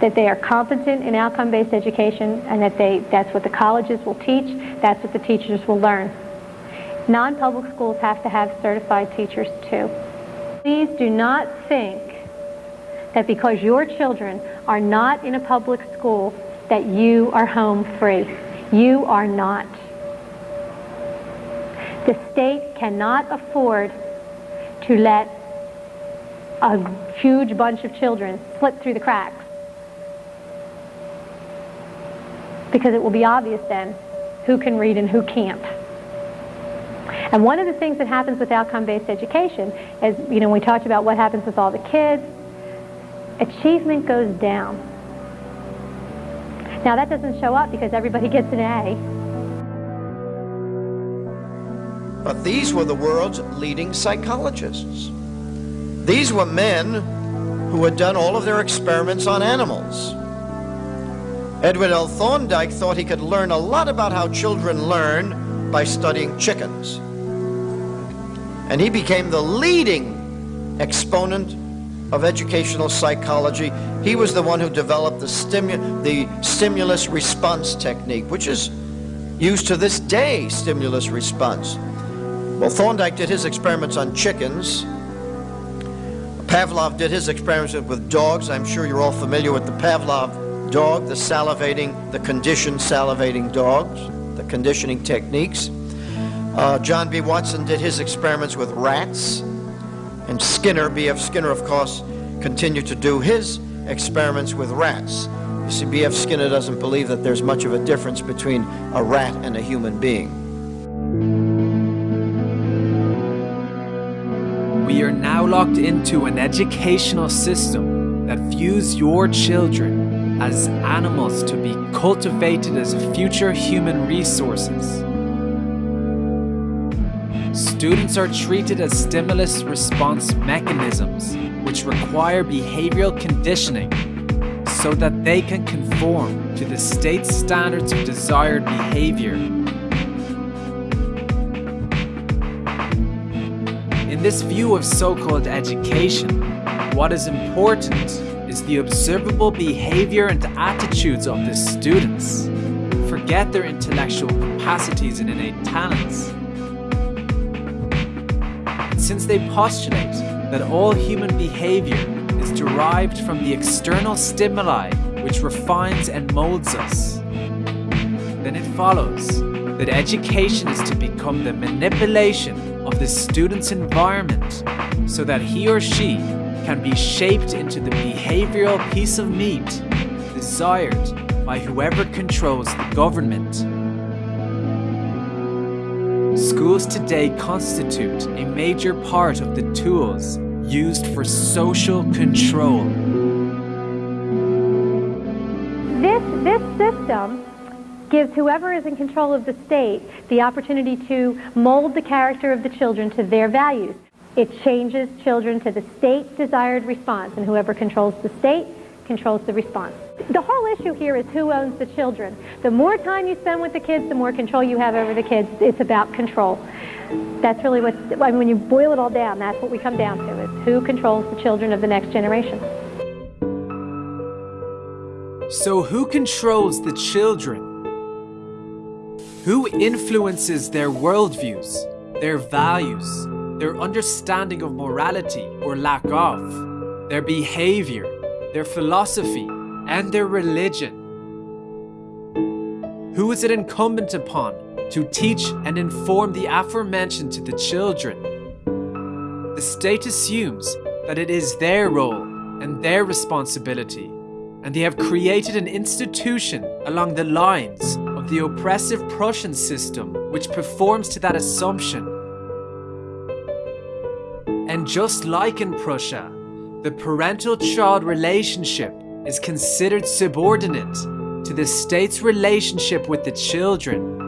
[SPEAKER 12] that they are competent in outcome-based education and that they, that's what the colleges will teach, that's what the teachers will learn. Non-public schools have to have certified teachers too. Please do not think that because your children are not in a public school that you are home free. You are not. The state cannot afford to let a huge bunch of children slip through the cracks. Because it will be obvious then who can read and who can't. And one of the things that happens with outcome-based education is, you know, we talked about what happens with all the kids, achievement goes down. Now that doesn't show up because everybody gets an A.
[SPEAKER 8] But these were the world's leading psychologists. These were men who had done all of their experiments on animals. Edward L. Thorndike thought he could learn a lot about how children learn by studying chickens. And he became the leading exponent of educational psychology. He was the one who developed the, stimu the stimulus response technique, which is used to this day, stimulus response. Well, Thorndike did his experiments on chickens. Pavlov did his experiments with dogs. I'm sure you're all familiar with the Pavlov dog, the salivating, the conditioned salivating dogs, the conditioning techniques. Uh, John B. Watson did his experiments with rats. And Skinner, B.F. Skinner, of course, continued to do his experiments with rats. You see, B.F. Skinner doesn't believe that there's much of a difference between a rat and a human being.
[SPEAKER 1] We are now locked into an educational system that views your children as animals to be cultivated as future human resources. Students are treated as stimulus response mechanisms, which require behavioral conditioning so that they can conform to the state's standards of desired behavior. In this view of so-called education, what is important is the observable behavior and attitudes of the students. Forget their intellectual capacities and innate talents since they postulate that all human behavior is derived from the external stimuli which refines and molds us, then it follows that education is to become the manipulation of the student's environment so that he or she can be shaped into the behavioral piece of meat desired by whoever controls the government. Schools today constitute a major part of the tools used for social control.
[SPEAKER 12] This, this system gives whoever is in control of the state the opportunity to mold the character of the children to their values. It changes children to the state desired response, and whoever controls the state controls the response. The whole issue here is who owns the children. The more time you spend with the kids, the more control you have over the kids. It's about control. That's really what, I mean, when you boil it all down, that's what we come down to, is who controls the children of the next generation.
[SPEAKER 1] So who controls the children? Who influences their worldviews, their values, their understanding of morality or lack of, their behavior, their philosophy, and their religion. Who is it incumbent upon to teach and inform the aforementioned to the children? The state assumes that it is their role and their responsibility, and they have created an institution along the lines of the oppressive Prussian system which performs to that assumption. And just like in Prussia, the parental-child relationship is considered subordinate to the state's relationship with the children.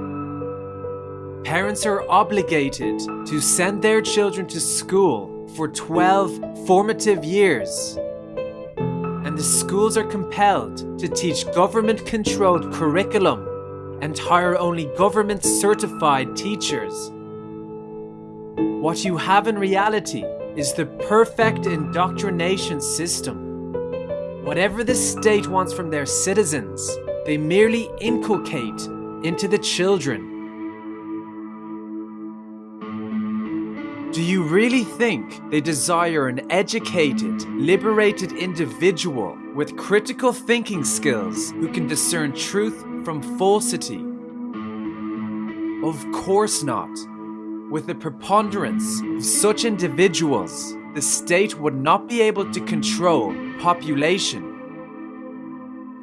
[SPEAKER 1] Parents are obligated to send their children to school for 12 formative years. And the schools are compelled to teach government-controlled curriculum and hire only government-certified teachers. What you have in reality is the perfect indoctrination system. Whatever the state wants from their citizens, they merely inculcate into the children. Do you really think they desire an educated, liberated individual with critical thinking skills who can discern truth from falsity? Of course not. With the preponderance of such individuals, the state would not be able to control population.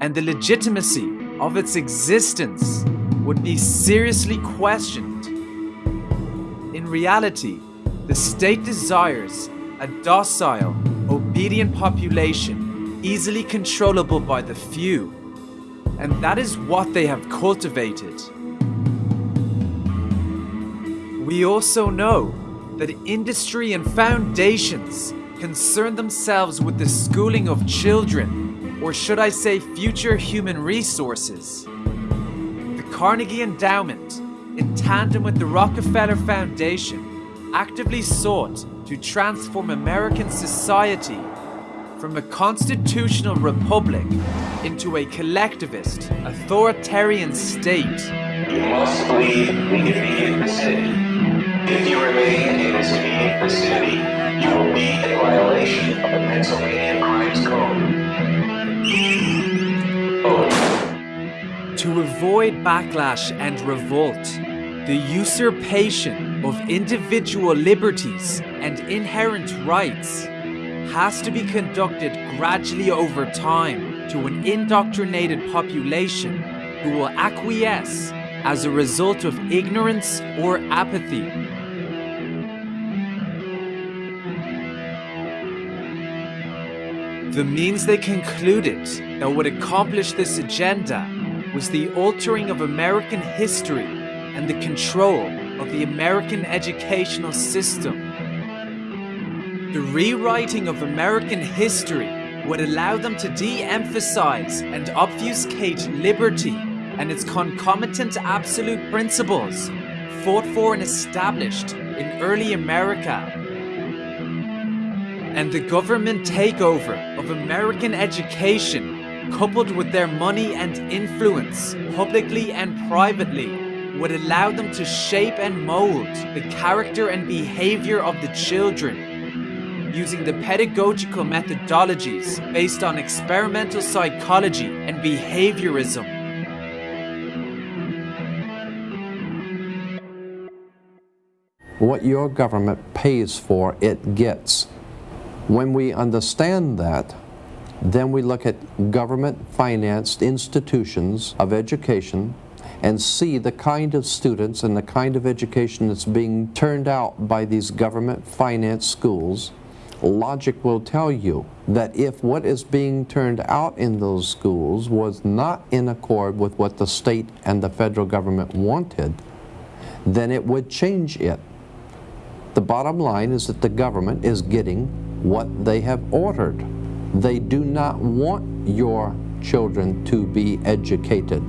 [SPEAKER 1] And the legitimacy of its existence would be seriously questioned. In reality, the state desires a docile, obedient population, easily controllable by the few. And that is what they have cultivated. We also know that industry and foundations concern themselves with the schooling of children, or should I say future human resources. The Carnegie Endowment, in tandem with the Rockefeller Foundation, actively sought to transform American society from a constitutional republic into a collectivist, authoritarian state.
[SPEAKER 23] You must leave the city. If you remain in vicinity, you will be in violation of the Pennsylvania Crimes
[SPEAKER 1] Code. To avoid backlash and revolt, the usurpation of individual liberties and inherent rights has to be conducted gradually over time to an indoctrinated population who will acquiesce as a result of ignorance or apathy. The means they concluded that would accomplish this agenda was the altering of American history and the control of the American educational system. The rewriting of American history would allow them to de-emphasize and obfuscate liberty and its concomitant absolute principles fought for and established in early America and the government takeover of American education, coupled with their money and influence, publicly and privately, would allow them to shape and mold the character and behavior of the children, using the pedagogical methodologies based on experimental psychology and behaviorism.
[SPEAKER 24] What your government pays for, it gets. When we understand that, then we look at government-financed institutions of education and see the kind of students and the kind of education that's being turned out by these government-financed schools, logic will tell you that if what is being turned out in those schools was not in accord with what the state and the federal government wanted, then it would change it. The bottom line is that the government is getting what they have ordered. They do not want your children to be educated.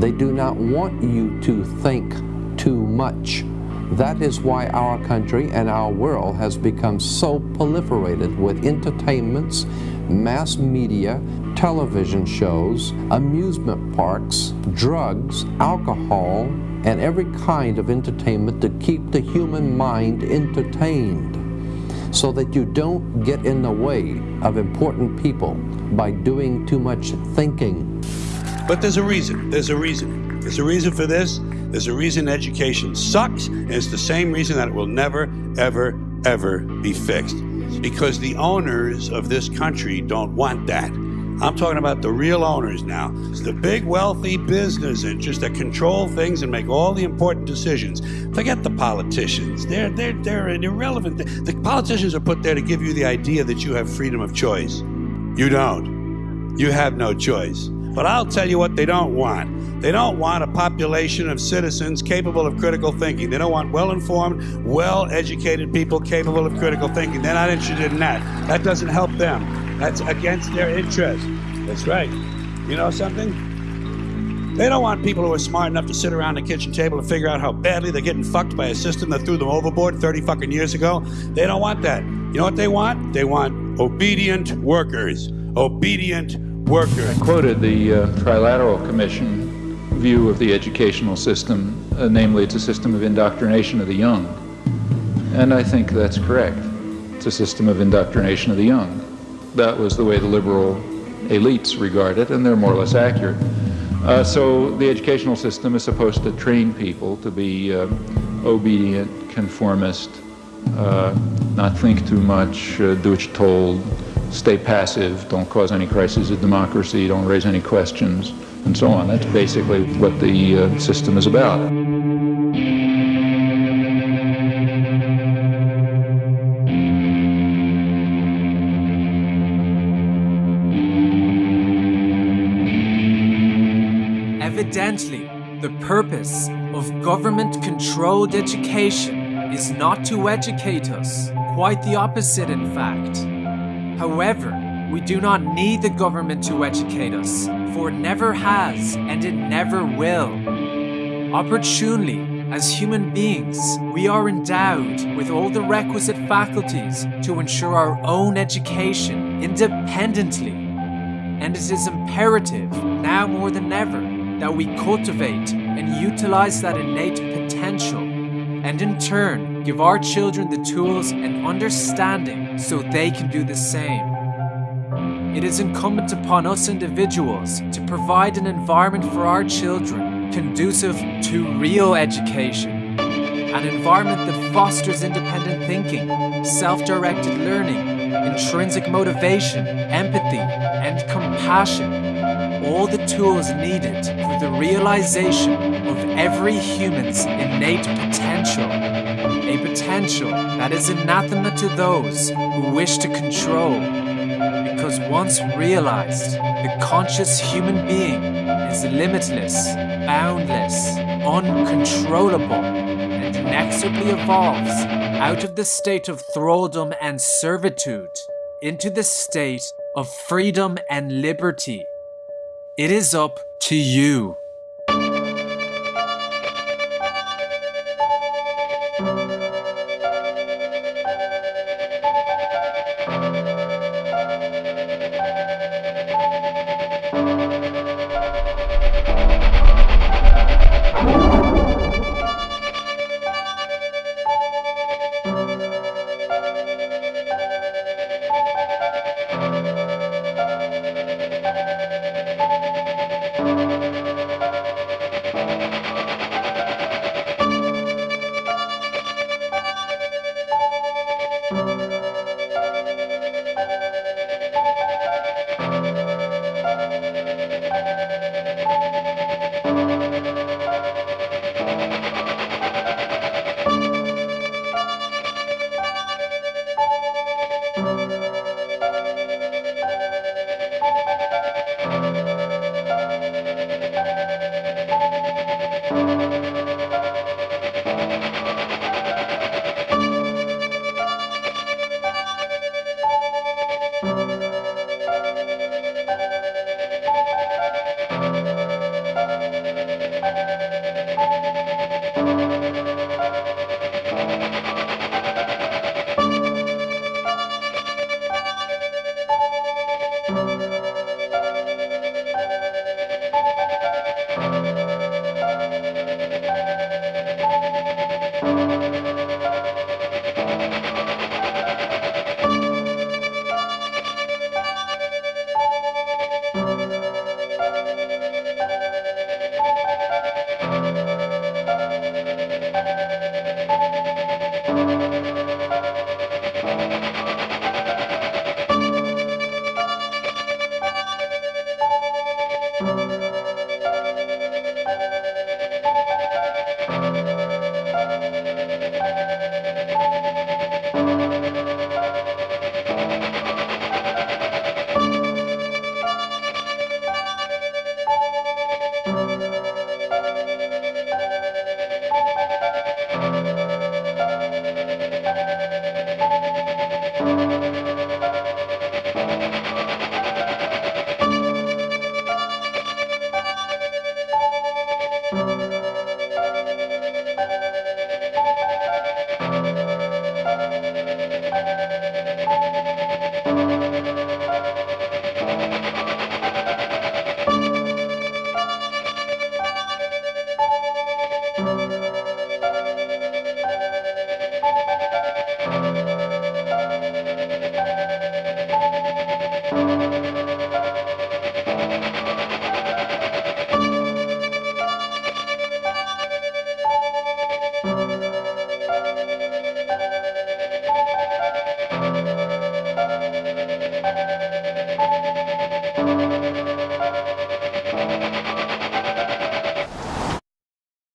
[SPEAKER 24] They do not want you to think too much. That is why our country and our world has become so proliferated with entertainments, mass media, television shows, amusement parks, drugs, alcohol, and every kind of entertainment to keep the human mind entertained so that you don't get in the way of important people by doing too much thinking.
[SPEAKER 25] But there's a reason. There's a reason. There's a reason for this. There's a reason education sucks, and it's the same reason that it will never, ever, ever be fixed. Because the owners of this country don't want that. I'm talking about the real owners now. It's the big wealthy business interests that control things and make all the important decisions. Forget the politicians. They're they're they're irrelevant. The politicians are put there to give you the idea that you have freedom of choice. You don't. You have no choice. But I'll tell you what they don't want. They don't want a population of citizens capable of critical thinking. They don't want well informed, well educated people capable of critical thinking. They're not interested in that. That doesn't help them. That's against their interest. That's right. You know something? They don't want people who are smart enough to sit around the kitchen table and figure out how badly they're getting fucked by a system that threw them overboard 30 fucking years ago. They don't want that. You know what they want? They want obedient workers. Obedient workers.
[SPEAKER 26] I quoted the uh, Trilateral Commission view of the educational system, uh, namely it's a system of indoctrination of the young. And I think that's correct. It's a system of indoctrination of the young. That was the way the liberal elites regard it, and they're more or less accurate. Uh, so the educational system is supposed to train people to be uh, obedient, conformist, uh, not think too much, uh, do what you're told, stay passive, don't cause any crises of democracy, don't raise any questions, and so on. That's basically what the uh, system is about.
[SPEAKER 1] Evidently, the purpose of government controlled education is not to educate us, quite the opposite, in fact. However, we do not need the government to educate us, for it never has and it never will. Opportunely, as human beings, we are endowed with all the requisite faculties to ensure our own education independently. And it is imperative, now more than ever, that we cultivate and utilize that innate potential, and in turn give our children the tools and understanding so they can do the same. It is incumbent upon us individuals to provide an environment for our children conducive to real education, an environment that fosters independent thinking, self-directed learning, intrinsic motivation, empathy, and compassion all the tools needed for the realization of every human's innate potential. A potential that is anathema to those who wish to control. Because once realized, the conscious human being is limitless, boundless, uncontrollable, and inexorably evolves out of the state of thraldom and servitude into the state of freedom and liberty. It is up to you.